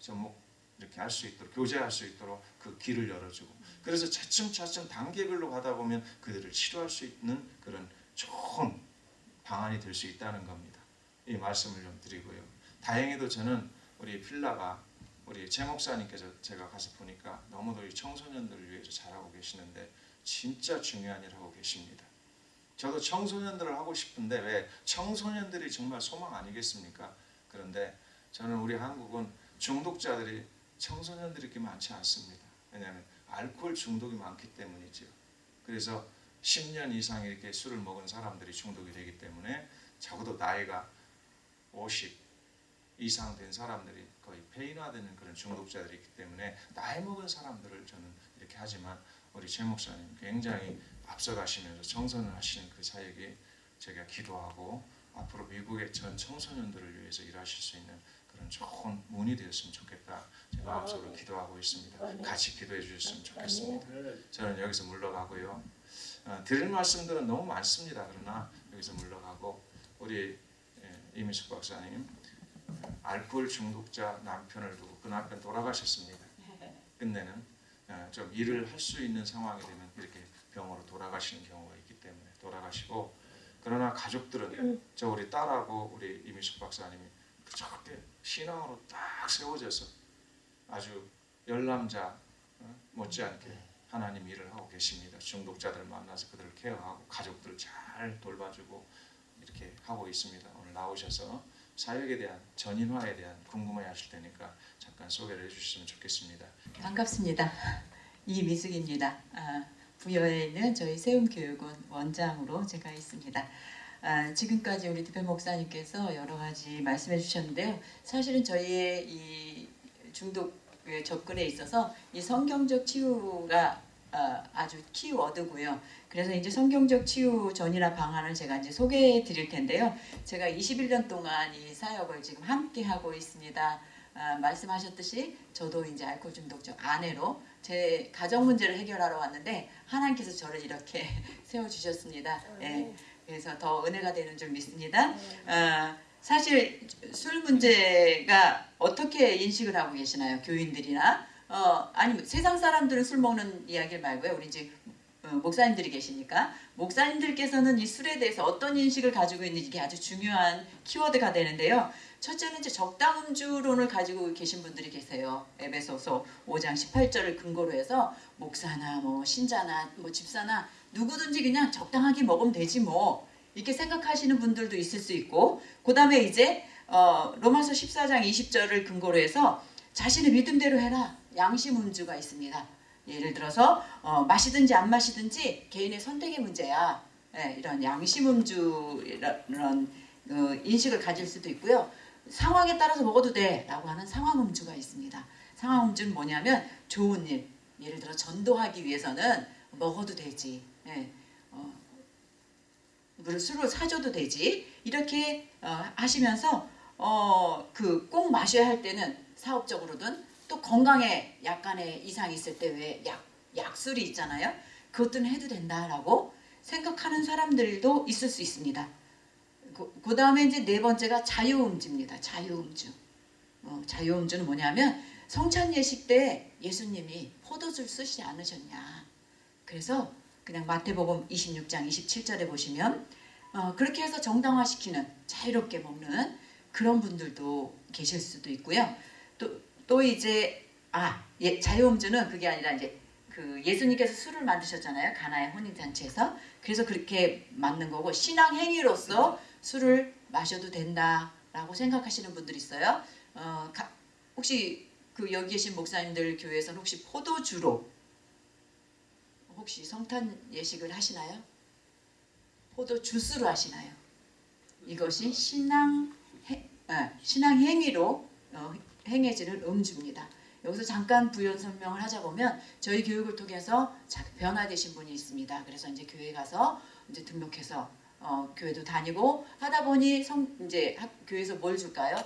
접목 이렇게 할 수 있도록 교제할 수 있도록 그 길을 열어주고 그래서 차츰차츰 단계별로 가다 보면 그들을 치료할 수 있는 그런 좋은 방안이 될 수 있다는 겁니다. 이 말씀을 좀 드리고요. 다행히도 저는 우리 필라가 우리 제 목사님께서 제가 가서 보니까 너무도 이 청소년들을 위해서 잘하고 계시는데 진짜 중요한 일을 하고 계십니다. 저도 청소년들을 하고 싶은데 왜 청소년들이 정말 소망 아니겠습니까? 그런데 저는 우리 한국은 중독자들이 청소년들이 그렇게 많지 않습니다. 왜냐하면 알코올 중독이 많기 때문이죠. 그래서 10년 이상 이렇게 술을 먹은 사람들이 중독이 되기 때문에 적어도 나이가 50 이상 된 사람들이 거의 폐인화되는 그런 중독자들이 있기 때문에 나이 먹은 사람들을 저는 이렇게 하지만 우리 최 목사님 굉장히 앞서가시면서 청소년 하시는 그 사역에 제가 기도하고 앞으로 미국의 전 청소년들을 위해서 일하실 수 있는 좋은 문이 되었으면 좋겠다. 제가 마음속으로 기도하고 있습니다. 같이 기도해 주셨으면 좋겠습니다. 저는 여기서 물러가고요. 어, 드릴 말씀들은 너무 많습니다. 그러나 여기서 물러가고 우리 예, 이민숙 박사님 어, 알코올 중독자 남편을 두고 그 남편 돌아가셨습니다. 끝내는 어, 좀 일을 할 수 있는 상황이 되면 이렇게 병으로 돌아가시는 경우가 있기 때문에 돌아가시고 그러나 가족들은 저 우리 딸하고 우리 이민숙 박사님이 저렇게 신앙으로 딱 세워져서 아주 열남자 어, 못지않게 하나님 일을 하고 계십니다. 중독자들 만나서 그들을 케어하고 가족들을 잘 돌봐주고 이렇게 하고 있습니다. 오늘 나오셔서 사역에 대한 전인화에 대한 궁금해 하실 테니까 잠깐 소개를 해주셨으면 좋겠습니다. 반갑습니다. 이미숙입니다. 아, 부여에 있는 저희 세움교육원 원장으로 제가 있습니다. 아, 지금까지 우리 디페 목사님께서 여러 가지 말씀해 주셨는데요. 사실은 저희의 이 중독 접근에 있어서 이 성경적 치유가 아, 아주 키워드고요. 그래서 이제 성경적 치유 전이나 방안을 제가 이제 소개해 드릴 텐데요. 제가 21년 동안 이 사역을 지금 함께 하고 있습니다. 아, 말씀하셨듯이 저도 이제 알코올 중독자 아내로 제 가정 문제를 해결하러 왔는데 하나님께서 저를 이렇게 세워 주셨습니다. 예, 그래서 더 은혜가 되는 줄 믿습니다. 아, 사실 술 문제가 어떻게 인식을 하고 계시나요, 교인들이나? 어, 아니 세상 사람들은 술 먹는 이야기 말고요. 우리 이제 어, 목사님들이 계시니까 목사님들께서는 이 술에 대해서 어떤 인식을 가지고 있는지 이게 아주 중요한 키워드가 되는데요. 첫째는 이제 적당 음주론을 가지고 계신 분들이 계세요. 에베소서 5장 18절을 근거로 해서 목사나 뭐 신자나 뭐 집사나 누구든지 그냥 적당하게 먹으면 되지 뭐 이렇게 생각하시는 분들도 있을 수 있고 그 다음에 이제 어, 로마서 14장 20절을 근거로 해서 자신의 믿음대로 해라 양심 음주가 있습니다. 예를 들어서 어, 마시든지 안 마시든지 개인의 선택의 문제야. 예, 이런 양심 음주 이런 어, 인식을 가질 수도 있고요. 상황에 따라서 먹어도 돼 라고 하는 상황 음주가 있습니다. 상황 음주는 뭐냐면 좋은 일, 예를 들어 전도하기 위해서는 먹어도 되지. 예, 어, 물을 술을 사줘도 되지. 이렇게 어, 하시면서 어, 그 꼭 마셔야 할 때는 사업적으로든 또 건강에 약간의 이상이 있을 때 왜 약 약술이 있잖아요. 그것들은 해도 된다라고 생각하는 사람들도 있을 수 있습니다. 그, 그 다음에 이제 네 번째가 자유음주입니다. 자유음주. 어, 자유음주는 뭐냐면 성찬 예식 때 예수님이 포도주를 쓰시지 않으셨냐. 그래서 그냥 마태복음 26장 27절에 보시면 어, 그렇게 해서 정당화시키는 자유롭게 먹는 그런 분들도 계실 수도 있고요. 또, 또 이제 아 예, 자유음주는 그게 아니라 이제 그 예수님께서 술을 만드셨잖아요 가나의 혼인 잔치에서 그래서 그렇게 맞는 거고 신앙 행위로서 술을 마셔도 된다라고 생각하시는 분들이 있어요. 어, 가, 혹시 그 여기 계신 목사님들 교회에서는 혹시 포도주로 혹시 성탄 예식을 하시나요? 포도 주스로 하시나요? 이것이 신앙 해, 아, 신앙 행위로 어, 행해지는 음주입니다. 여기서 잠깐 부연 설명을 하자 보면 저희 교육을 통해서 자- 변화되신 분이 있습니다. 그래서 이제 교회 가서 이제 등록해서 어, 교회도 다니고 하다 보니 성 이제 학, 교회에서 뭘 줄까요?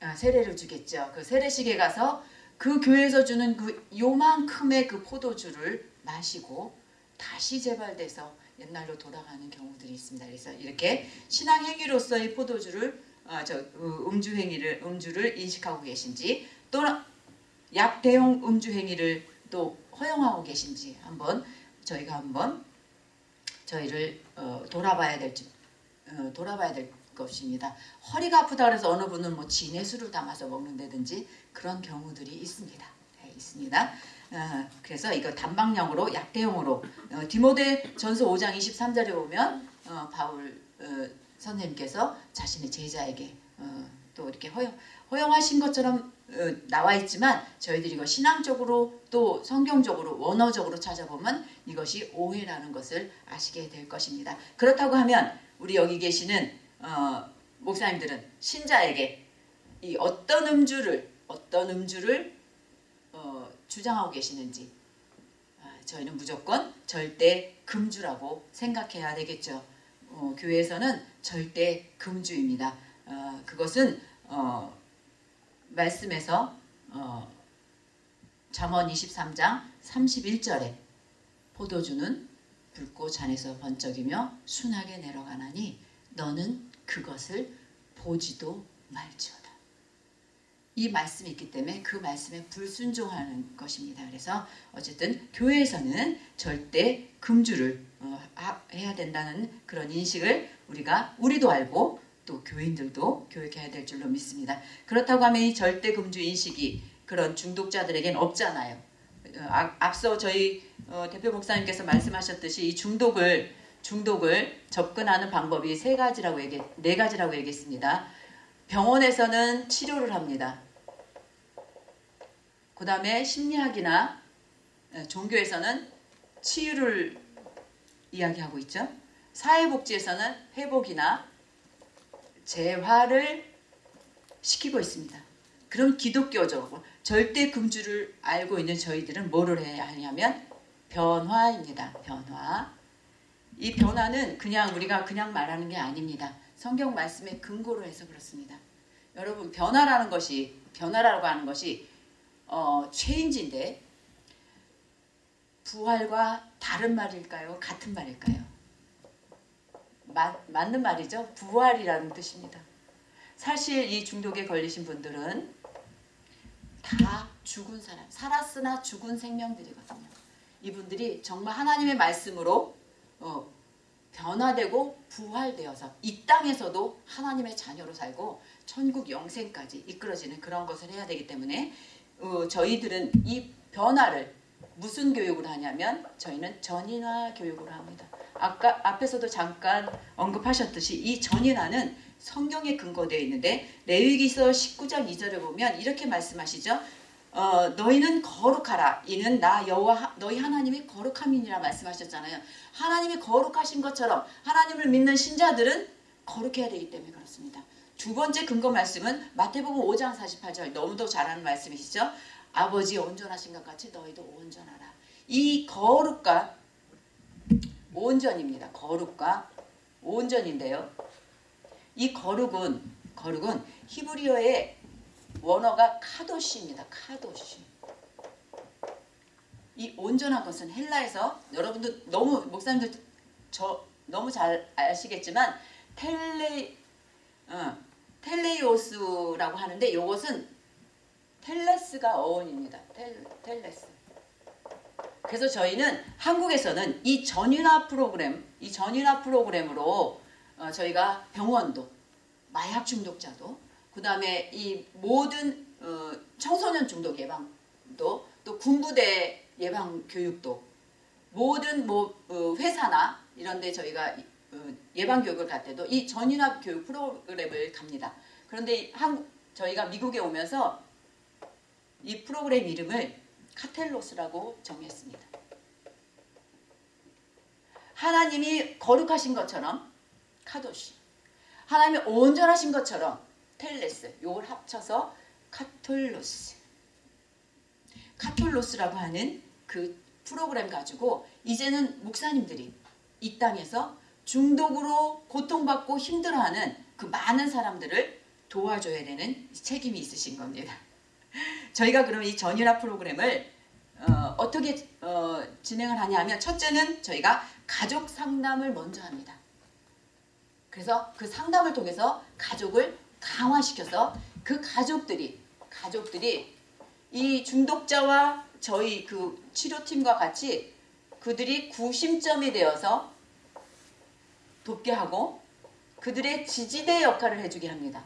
아, 세례를 주겠죠. 그 세례식에 가서 그 교회에서 주는 그 요만큼의 그 포도주를 마시고 다시 재발돼서 옛날로 돌아가는 경우들이 있습니다. 그래서 이렇게 신앙 행위로서의 포도주를 아, 저 어, 음주 행위를 음주를 인식하고 계신지 또는 약 대용 음주 행위를 또 허용하고 계신지 한번 저희가 한번 저희를 어, 돌아봐야 될지 어, 돌아봐야 될 것입니다. 허리가 아프다 그래서 어느 분은 뭐 술을 담아서 먹는다든지 그런 경우들이 있습니다. 네, 있습니다. 어, 그래서 이거 단방령으로 약대용으로 어, 디모데 전서 5장 23절에 보면 어, 바울 어, 선생님께서 자신의 제자에게 어, 또 이렇게 허용 허용하신 것처럼 어, 나와 있지만 저희들이 이거 신앙적으로 또 성경적으로 원어적으로 찾아보면 이것이 오해라는 것을 아시게 될 것입니다. 그렇다고 하면 우리 여기 계시는 어, 목사님들은 신자에게 이 어떤 음주를 어떤 음주를 어, 주장하고 계시는지 아, 저희는 무조건 절대 금주라고 생각해야 되겠죠. 어, 교회에서는 절대 금주입니다. 어, 그것은 어, 말씀에서 어, 잠언 23장 31절에 포도주는 붉고 잔에서 번쩍이며 순하게 내려가나니 너는 그것을 보지도 말지어다. 이 말씀이 있기 때문에 그 말씀에 불순종하는 것입니다. 그래서 어쨌든 교회에서는 절대 금주를 어, 하- 해야 된다는 그런 인식을 우리가 우리도 알고 또 교인들도 교육해야 될 줄로 믿습니다. 그렇다고 하면 이 절대 금주 인식이 그런 중독자들에겐 없잖아요. 어, 아- 앞서 저희 어, 대표 목사님께서 말씀하셨듯이 이 중독을 중독을 접근하는 방법이 세 가지라고 얘기 네 가지라고 얘기했습니다. 병원에서는 치료를 합니다. 그 다음에 심리학이나 에, 종교에서는 치유를 이야기하고 있죠. 사회복지에서는 회복이나 재활을 시키고 있습니다. 그럼 기독교적으로 절대 금주를 알고 있는 저희들은 뭐를 해야 하냐면 변화입니다. 변화. 이 변화는 그냥 우리가 그냥 말하는 게 아닙니다. 성경 말씀에 근거로 해서 그렇습니다. 여러분 변화라는 것이 변화라고 하는 것이 어, 체인지인데 부활과 다른 말일까요? 같은 말일까요? 마, 맞는 말이죠. 부활이라는 뜻입니다. 사실 이 중독에 걸리신 분들은 다 죽은 사람, 살았으나 죽은 생명들이거든요. 이분들이 정말 하나님의 말씀으로 어, 변화되고 부활되어서 이 땅에서도 하나님의 자녀로 살고 천국 영생까지 이끌어지는 그런 것을 해야 되기 때문에 어, 저희들은 이 변화를 무슨 교육을 하냐면 저희는 전인화 교육을 합니다. 아까 앞에서도 잠깐 언급하셨듯이 이 전인화는 성경에 근거되어 있는데 레위기서 19장 2절을 보면 이렇게 말씀하시죠. 어, 너희는 거룩하라. 이는 나 여호와 하- 너희 하나님이 거룩함이니라 말씀하셨잖아요. 하나님이 거룩하신 것처럼 하나님을 믿는 신자들은 거룩해야 되기 때문에 그렇습니다. 두 번째 근거 말씀은 마태복음 5장 48절 너무도 잘 아는 말씀이시죠. 아버지 온전하신 것 같이 너희도 온전하라. 이 거룩과 온전입니다. 거룩과 온전인데요. 이 거룩은 거룩은 히브리어의 원어가 카도시입니다. 카도시. 이 온전한 것은 헬라에서 여러분들 너무 목사님들 저 너무 잘 아시겠지만 텔레 어, 텔레이오스라고 하는데 이것은 텔레스가 어원입니다. 텔, 텔레스. 그래서 저희는 한국에서는 이 전인화 프로그램, 이 전인화 프로그램으로 어, 저희가 병원도 마약 중독자도 그 다음에 이 모든 어, 청소년 중독 예방도 또 군부대 예방 교육도 모든 뭐 어, 회사나 이런 데 저희가 어, 예방 교육을 갈 때도 이 전인화 교육 프로그램을 갑니다. 그런데 이 한국 저희가 미국에 오면서 이 프로그램 이름을 카텔로스라고 정했습니다. 하나님이 거룩하신 것처럼 카도시 하나님이 온전하신 것처럼 텔레스 요걸 합쳐서 카톨로스 카톨로스라고 하는 그 프로그램 가지고 이제는 목사님들이 이 땅에서 중독으로 고통받고 힘들어하는 그 많은 사람들을 도와줘야 되는 책임이 있으신 겁니다. 저희가 그럼 이 전율화 프로그램을 어, 떻게 어, 진행을 하냐면 첫째는 저희가 가족 상담을 먼저 합니다. 그래서 그 상담을 통해서 가족을 강화시켜서 그 가족들이 가족들이 이 중독자와 저희 그 치료팀과 같이 그들이 구심점이 되어서 돕게 하고 그들의 지지대 역할을 해주게 합니다.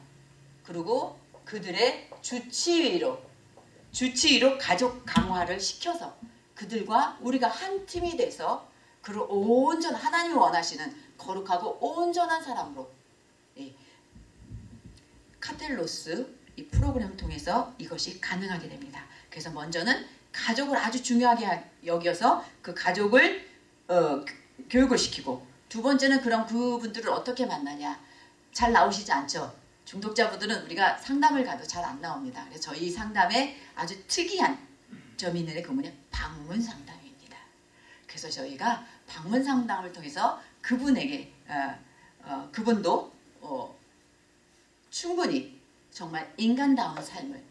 그리고 그들의 주치의로 주치의로 가족 강화를 시켜서 그들과 우리가 한 팀이 돼서 그를 온전 하나님이 원하시는 거룩하고 온전한 사람으로 예, 카텔로스 이 프로그램을 통해서 이것이 가능하게 됩니다. 그래서 먼저는 가족을 아주 중요하게 하- 여겨서 그 가족을 어, 교- 교육을 시키고 두 번째는 그럼 그분들을 어떻게 만나냐 잘 나오시지 않죠. 중독자분들은 우리가 상담을 가도 잘 안 나옵니다. 그래서 저희 상담에 아주 특이한 점이 있는데 그 뭐냐 방문 상담입니다. 그래서 저희가 방문 상담을 통해서 그분에게 어, 어, 그분도 어, 충분히 정말 인간다운 삶을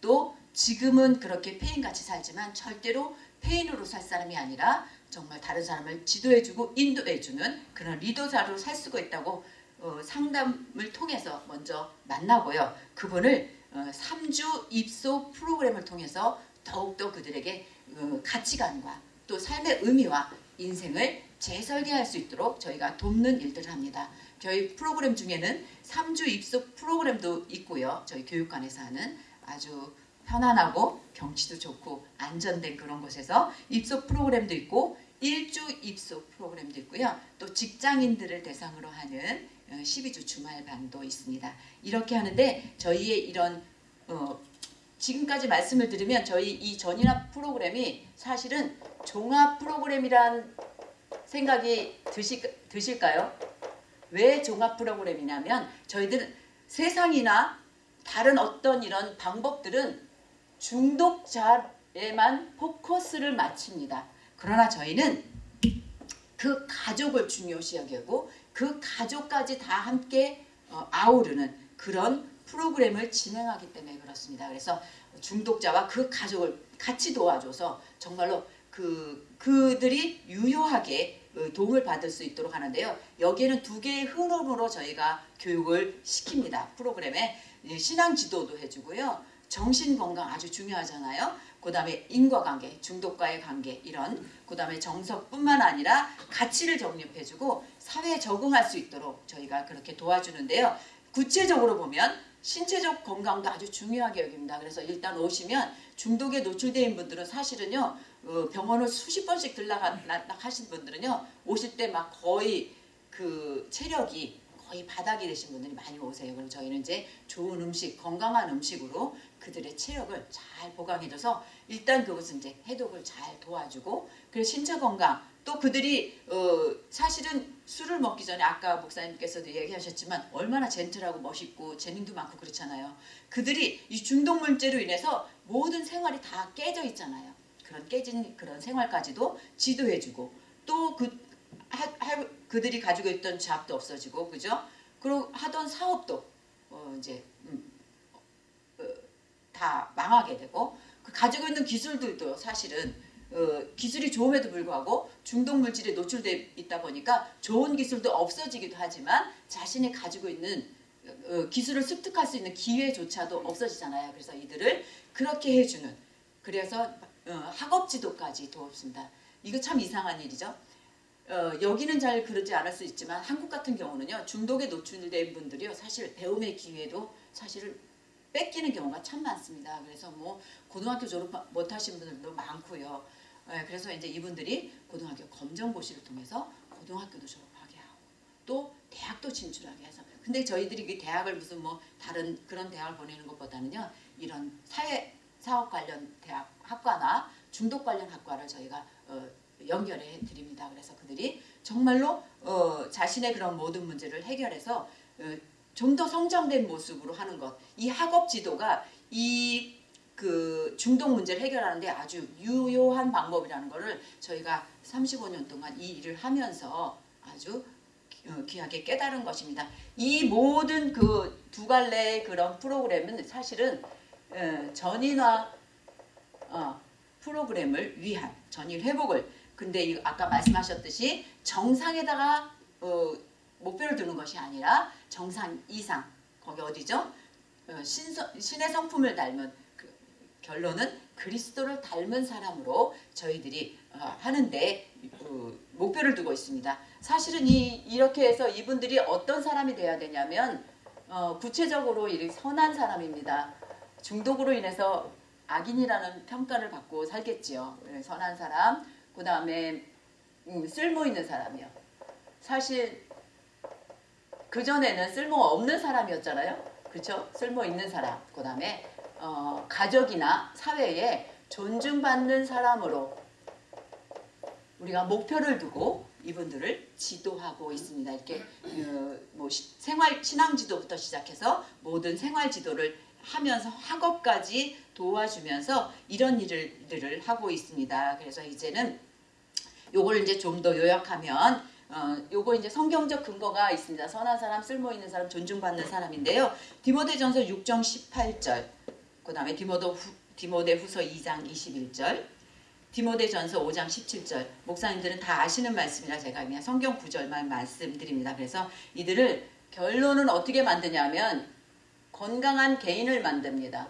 또 지금은 그렇게 페인같이 살지만 절대로 페인으로 살 사람이 아니라 정말 다른 사람을 지도해주고 인도해주는 그런 리더자로 살 수가 있다고 어, 상담을 통해서 먼저 만나고요. 그분을 어, 3주 입소 프로그램을 통해서 더욱더 그들에게 어, 가치관과 또 삶의 의미와 인생을 재설계할 수 있도록 저희가 돕는 일들을 합니다. 저희 프로그램 중에는 3주 입소 프로그램도 있고요. 저희 교육관에서 하는 아주 편안하고 경치도 좋고 안전된 그런 곳에서 입소 프로그램도 있고 1주 입소 프로그램도 있고요. 또 직장인들을 대상으로 하는 어, 12주 주말반도 있습니다. 이렇게 하는데 저희의 이런 어, 지금까지 말씀을 드리면 저희 이 전인합 프로그램이 사실은 종합 프로그램이라는 생각이 드시, 드실까요? 왜 종합 프로그램이냐면 저희들은 세상이나 다른 어떤 이런 방법들은 중독자에만 포커스를 맞춥니다. 그러나 저희는 그 가족을 중요시 여기고 그 가족까지 다 함께 어, 아우르는 그런 프로그램을 진행하기 때문에 그렇습니다. 그래서 중독자와 그 가족을 같이 도와줘서 정말로 그 그들이 유효하게 어, 도움을 받을 수 있도록 하는데요. 여기에는 두 개의 흐름으로 저희가 교육을 시킵니다. 프로그램에 예, 신앙 지도도 해주고요. 정신 건강 아주 중요하잖아요. 그 다음에 인과관계, 중독과의 관계 이런 그 다음에 정서뿐만 아니라 가치를 정립해주고 사회에 적응할 수 있도록 저희가 그렇게 도와주는데요. 구체적으로 보면 신체적 건강도 아주 중요하게 여깁니다. 그래서 일단 오시면 중독에 노출된 분들은 사실은요 어, 병원을 수십 번씩 들락하 하신 분들은요 오실 때 막 거의 그 체력이 거의 바닥이 되신 분들이 많이 오세요. 그럼 저희는 이제 좋은 음식, 건강한 음식으로 그들의 체력을 잘 보강해줘서 일단 그것은 이제 해독을 잘 도와주고 그리고 신체 건강 또 그들이 어 사실은 술을 먹기 전에 아까 목사님께서도 얘기하셨지만 얼마나 젠틀하고 멋있고 재능도 많고 그렇잖아요. 그들이 이 중독 물질로 인해서 모든 생활이 다 깨져 있잖아요. 그런 깨진 그런 생활까지도 지도해주고 또그 그들이 가지고 있던 잡도 없어지고 그죠? 그리고 하던 사업도 어 이제 음, 어, 다 망하게 되고 그 가지고 있는 기술들도 사실은 어, 기술이 좋음에도 불구하고 중독 물질에 노출돼 있다 보니까 좋은 기술도 없어지기도 하지만 자신이 가지고 있는 어, 기술을 습득할 수 있는 기회조차도 없어지잖아요. 그래서 이들을 그렇게 해주는 그래서 어, 학업 지도까지 도와줍니다. 이거 참 이상한 일이죠. 어, 여기는 잘 그러지 않을 수 있지만 한국 같은 경우는요 중독에 노출된 분들이요 사실 배움의 기회도 사실은 뺏기는 경우가 참 많습니다. 그래서 뭐 고등학교 졸업 못하신 분들도 많고요. 예, 그래서 이제 이분들이 고등학교 검정고시를 통해서 고등학교도 졸업하게 하고 또 대학도 진출하게 해서 근데 저희들이 그 대학을 무슨 뭐 다른 그런 대학을 보내는 것보다는요 이런 사회 사업 관련 대학 학과나 중독 관련 학과를 저희가 어, 연결해 드립니다. 그래서 그들이 정말로 어, 자신의 그런 모든 문제를 해결해서 어, 좀더 성장된 모습으로 하는 것. 이 학업 지도가 이 그 중독 문제를 해결하는데 아주 유효한 방법이라는 것을 저희가 35년 동안 이 일을 하면서 아주 어, 귀하게 깨달은 것입니다. 이 모든 그 두 갈래의 그런 프로그램은 사실은 어, 전인화 어, 프로그램을 위한 전일 회복을 근데 이 아까 말씀하셨듯이 정상에다가 어, 목표를 두는 것이 아니라 정상 이상 거기 어디죠? 신의 성품을 닮은 그, 결론은 그리스도를 닮은 사람으로 저희들이 어, 하는데 어, 목표를 두고 있습니다. 사실은 이 이렇게 해서 이분들이 어떤 사람이 돼야 되냐면 어, 구체적으로 이 선한 사람입니다. 중독으로 인해서 악인이라는 평가를 받고 살겠지요. 네, 선한 사람, 그 다음에 음, 쓸모 있는 사람이요. 사실 그 전에는 쓸모 없는 사람이었잖아요. 그렇죠? 쓸모 있는 사람. 그 다음에 어, 가족이나 사회에 존중받는 사람으로 우리가 목표를 두고 이분들을 지도하고 있습니다. 이렇게 그, 뭐 시- 생활 신앙 지도부터 시작해서 모든 생활 지도를 하면서 학업까지 도와주면서 이런 일을 하고 있습니다. 그래서 이제는 요걸 이제 좀 더 요약하면 어, 요거 이제 성경적 근거가 있습니다. 선한 사람, 쓸모 있는 사람, 존중받는 사람인데요. 디모데전서 6장 18절, 그 다음에 디모도 후, 디모데 후서 2장 21절, 디모데 전서 5장 17절. 목사님들은 다 아시는 말씀이라 제가 그냥 성경 구절만 말씀드립니다. 그래서 이들을 결론은 어떻게 만드냐면 건강한 개인을 만듭니다.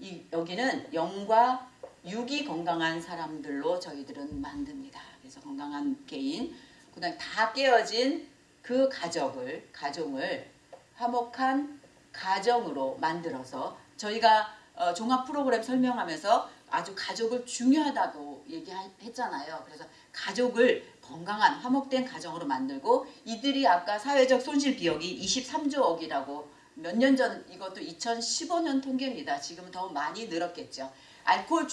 이 여기는 영과 육이 건강한 사람들로 저희들은 만듭니다. 그래서 건강한 개인, 그다음 다 깨어진 그 가족을 가정을 화목한 가정으로 만들어서 저희가 어, 종합 프로그램 설명하면서 아주 가족을 중요하다고 얘기했잖아요. 그래서 가족을 건강한 화목된 가정으로 만들고 이들이 아까 사회적 손실 비용이 23조억이라고 몇 년 전 이것도 2015년 통계입니다. 지금은 더 많이 늘었겠죠. 알코올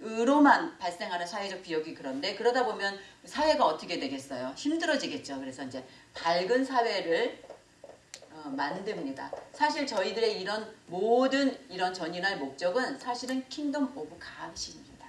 중독으로만 발생하는 사회적 비용이 그런데 그러다 보면 사회가 어떻게 되겠어요? 힘들어지겠죠. 그래서 이제 밝은 사회를 어, 만듭니다. 사실 저희들의 이런 모든 이런 전인할 목적은 사실은 Kingdom of God입니다.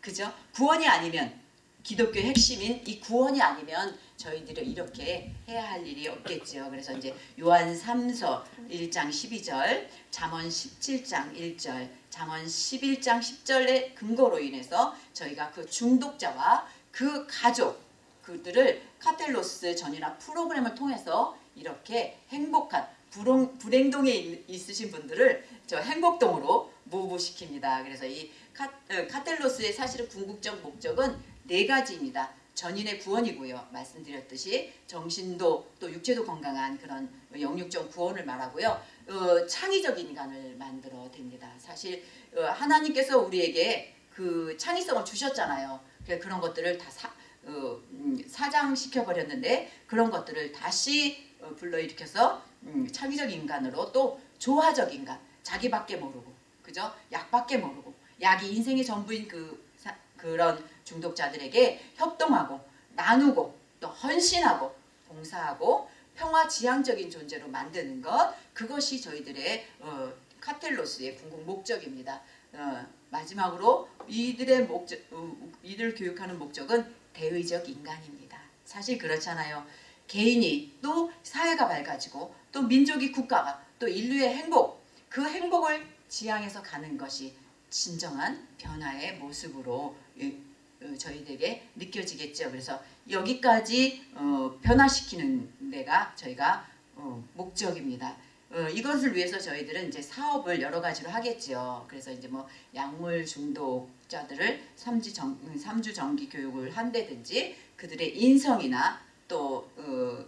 그죠? 구원이 아니면 기독교의 핵심인 이 구원이 아니면 저희들이 이렇게 해야 할 일이 없겠죠. 그래서 이제 요한 3서 1장 12절, 잠언 17장 1절, 잠언 11장 10절의 근거로 인해서 저희가 그 중독자와 그 가족 그들을 카텔로스 전이나 프로그램을 통해서 이렇게 행복한 불행, 불행동에 있- 있으신 분들을 저 행복동으로 무브시킵니다. 그래서 이 카, 어, 카텔로스의 사실은 궁극적 목적은 네 가지입니다. 전인의 구원이고요. 말씀드렸듯이 정신도 또 육체도 건강한 그런 영육적 구원을 말하고요. 어, 창의적 인간을 만들어 됩니다. 사실 어, 하나님께서 우리에게 그 창의성을 주셨잖아요. 그런 것들을 다 사, 어, 음, 사장시켜 버렸는데 그런 것들을 다시 어, 불러일으켜서 음, 창의적 인간으로 또 조화적 인간 자기밖에 모르고 그죠 약밖에 모르고 약이 인생의 전부인 그 사- 그런 중독자들에게 협동하고 나누고 또 헌신하고 봉사하고 평화 지향적인 존재로 만드는 것 그것이 저희들의 어, 카텔로스의 궁극 목적입니다. 어, 마지막으로 이들의 목적 어, 이들 교육하는 목적은 대의적 인간입니다. 사실 그렇잖아요. 개인이 또 사회가 밝아지고 또 민족이 국가가 또 인류의 행복 그 행복을 지향해서 가는 것이 진정한 변화의 모습으로 예, 어, 저희들에게 느껴지겠죠. 그래서 여기까지 어, 변화시키는 데가 저희가 어, 목적입니다. 어, 이것을 위해서 저희들은 이제 사업을 여러 가지로 하겠죠. 그래서 이제 뭐 약물 중독자들을 3주 정, 3주 정기 교육을 한다든지 그들의 인성이나 또 어,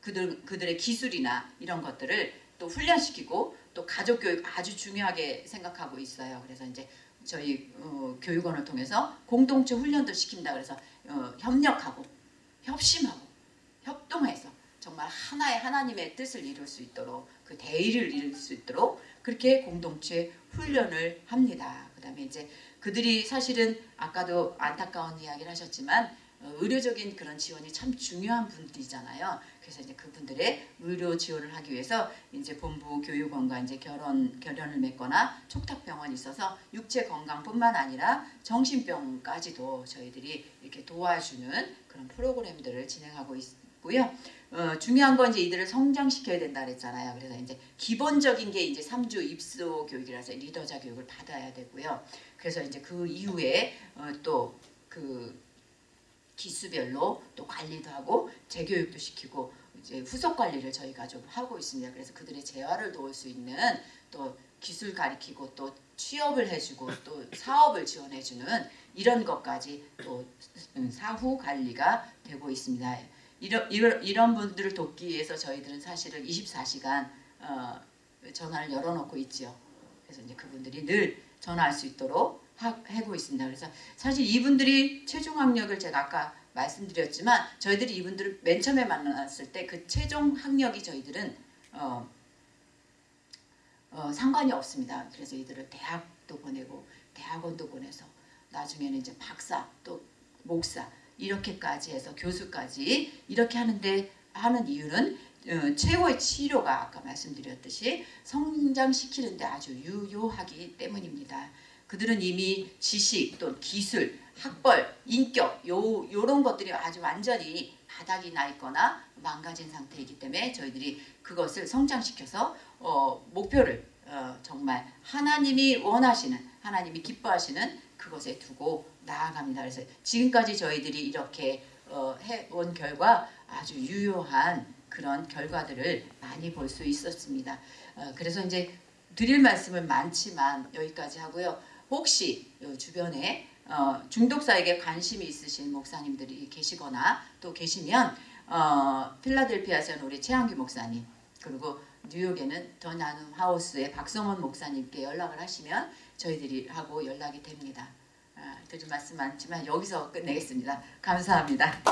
그들 그들의 기술이나 이런 것들을 또 훈련시키고 또 가족 교육 아주 중요하게 생각하고 있어요. 그래서 이제 저희 어, 교육원을 통해서 공동체 훈련도 시킨다. 그래서 어, 협력하고 협심하고 협동해서 정말 하나의 하나님의 뜻을 이룰 수 있도록 그 대의를 이룰 수 있도록 그렇게 공동체 훈련을 합니다. 그 다음에 이제 그들이 사실은 아까도 안타까운 이야기를 하셨지만 어, 의료적인 그런 지원이 참 중요한 분들이잖아요. 그래서 이제 그분들의 의료 지원을 하기 위해서 이제 본부 교육원과 이제 결혼 결연을 맺거나 촉탁병원이 있어서 육체 건강뿐만 아니라 정신병까지도 저희들이 이렇게 도와주는 그런 프로그램들을 진행하고 있고요. 어, 중요한 건 이제 이들을 성장시켜야 된다 그랬잖아요. 그래서 이제 기본적인 게 이제 3주 입소 교육이라서 리더자 교육을 받아야 되고요. 그래서 이제 그 이후에 어, 또그 기수별로 또 관리도 하고 재교육도 시키고 이제 후속 관리를 저희가 좀 하고 있습니다. 그래서 그들의 재활을 도울 수 있는 또 기술 가리키고 또 취업을 해주고 또 사업을 지원해주는 이런 것까지 또 사후 관리가 되고 있습니다. 이런 이런, 이런 분들을 돕기 위해서 저희들은 사실은 24시간 어, 전화를 열어놓고 있지요. 그래서 이제 그분들이 늘 전화할 수 있도록 하, 하고 있습니다. 그래서 사실 이분들이 최종 학력을 제가 아까 말씀드렸지만 저희들이 이분들을 맨 처음에 만났을 때 그 최종 학력이 저희들은 어, 어, 상관이 없습니다. 그래서 이들을 대학도 보내고 대학원도 보내서 나중에는 이제 박사 또 목사 이렇게까지 해서 교수까지 이렇게 하는데 하는 이유는 어, 최고의 치료가 아까 말씀드렸듯이 성장시키는데 아주 유효하기 때문입니다. 그들은 이미 지식 또 기술, 학벌, 인격 요 요런 것들이 아주 완전히 바닥이 나 있거나 망가진 상태이기 때문에 저희들이 그것을 성장시켜서 어, 목표를 어, 정말 하나님이 원하시는 하나님이 기뻐하시는 그것에 두고 나아갑니다. 그래서 지금까지 저희들이 이렇게 어, 해온 결과 아주 유효한 그런 결과들을 많이 볼 수 있었습니다. 어, 그래서 이제 드릴 말씀은 많지만 여기까지 하고요. 혹시 요 주변에 어, 중독사에게 관심이 있으신 목사님들이 계시거나 또 계시면 어, 필라델피아에서는 우리 최한규 목사님 그리고 뉴욕에는 더 나눔 하우스의 박성원 목사님께 연락을 하시면 저희들이 하고 연락이 됩니다. 아, 드릴 말씀 많지만 여기서 끝내겠습니다. 감사합니다.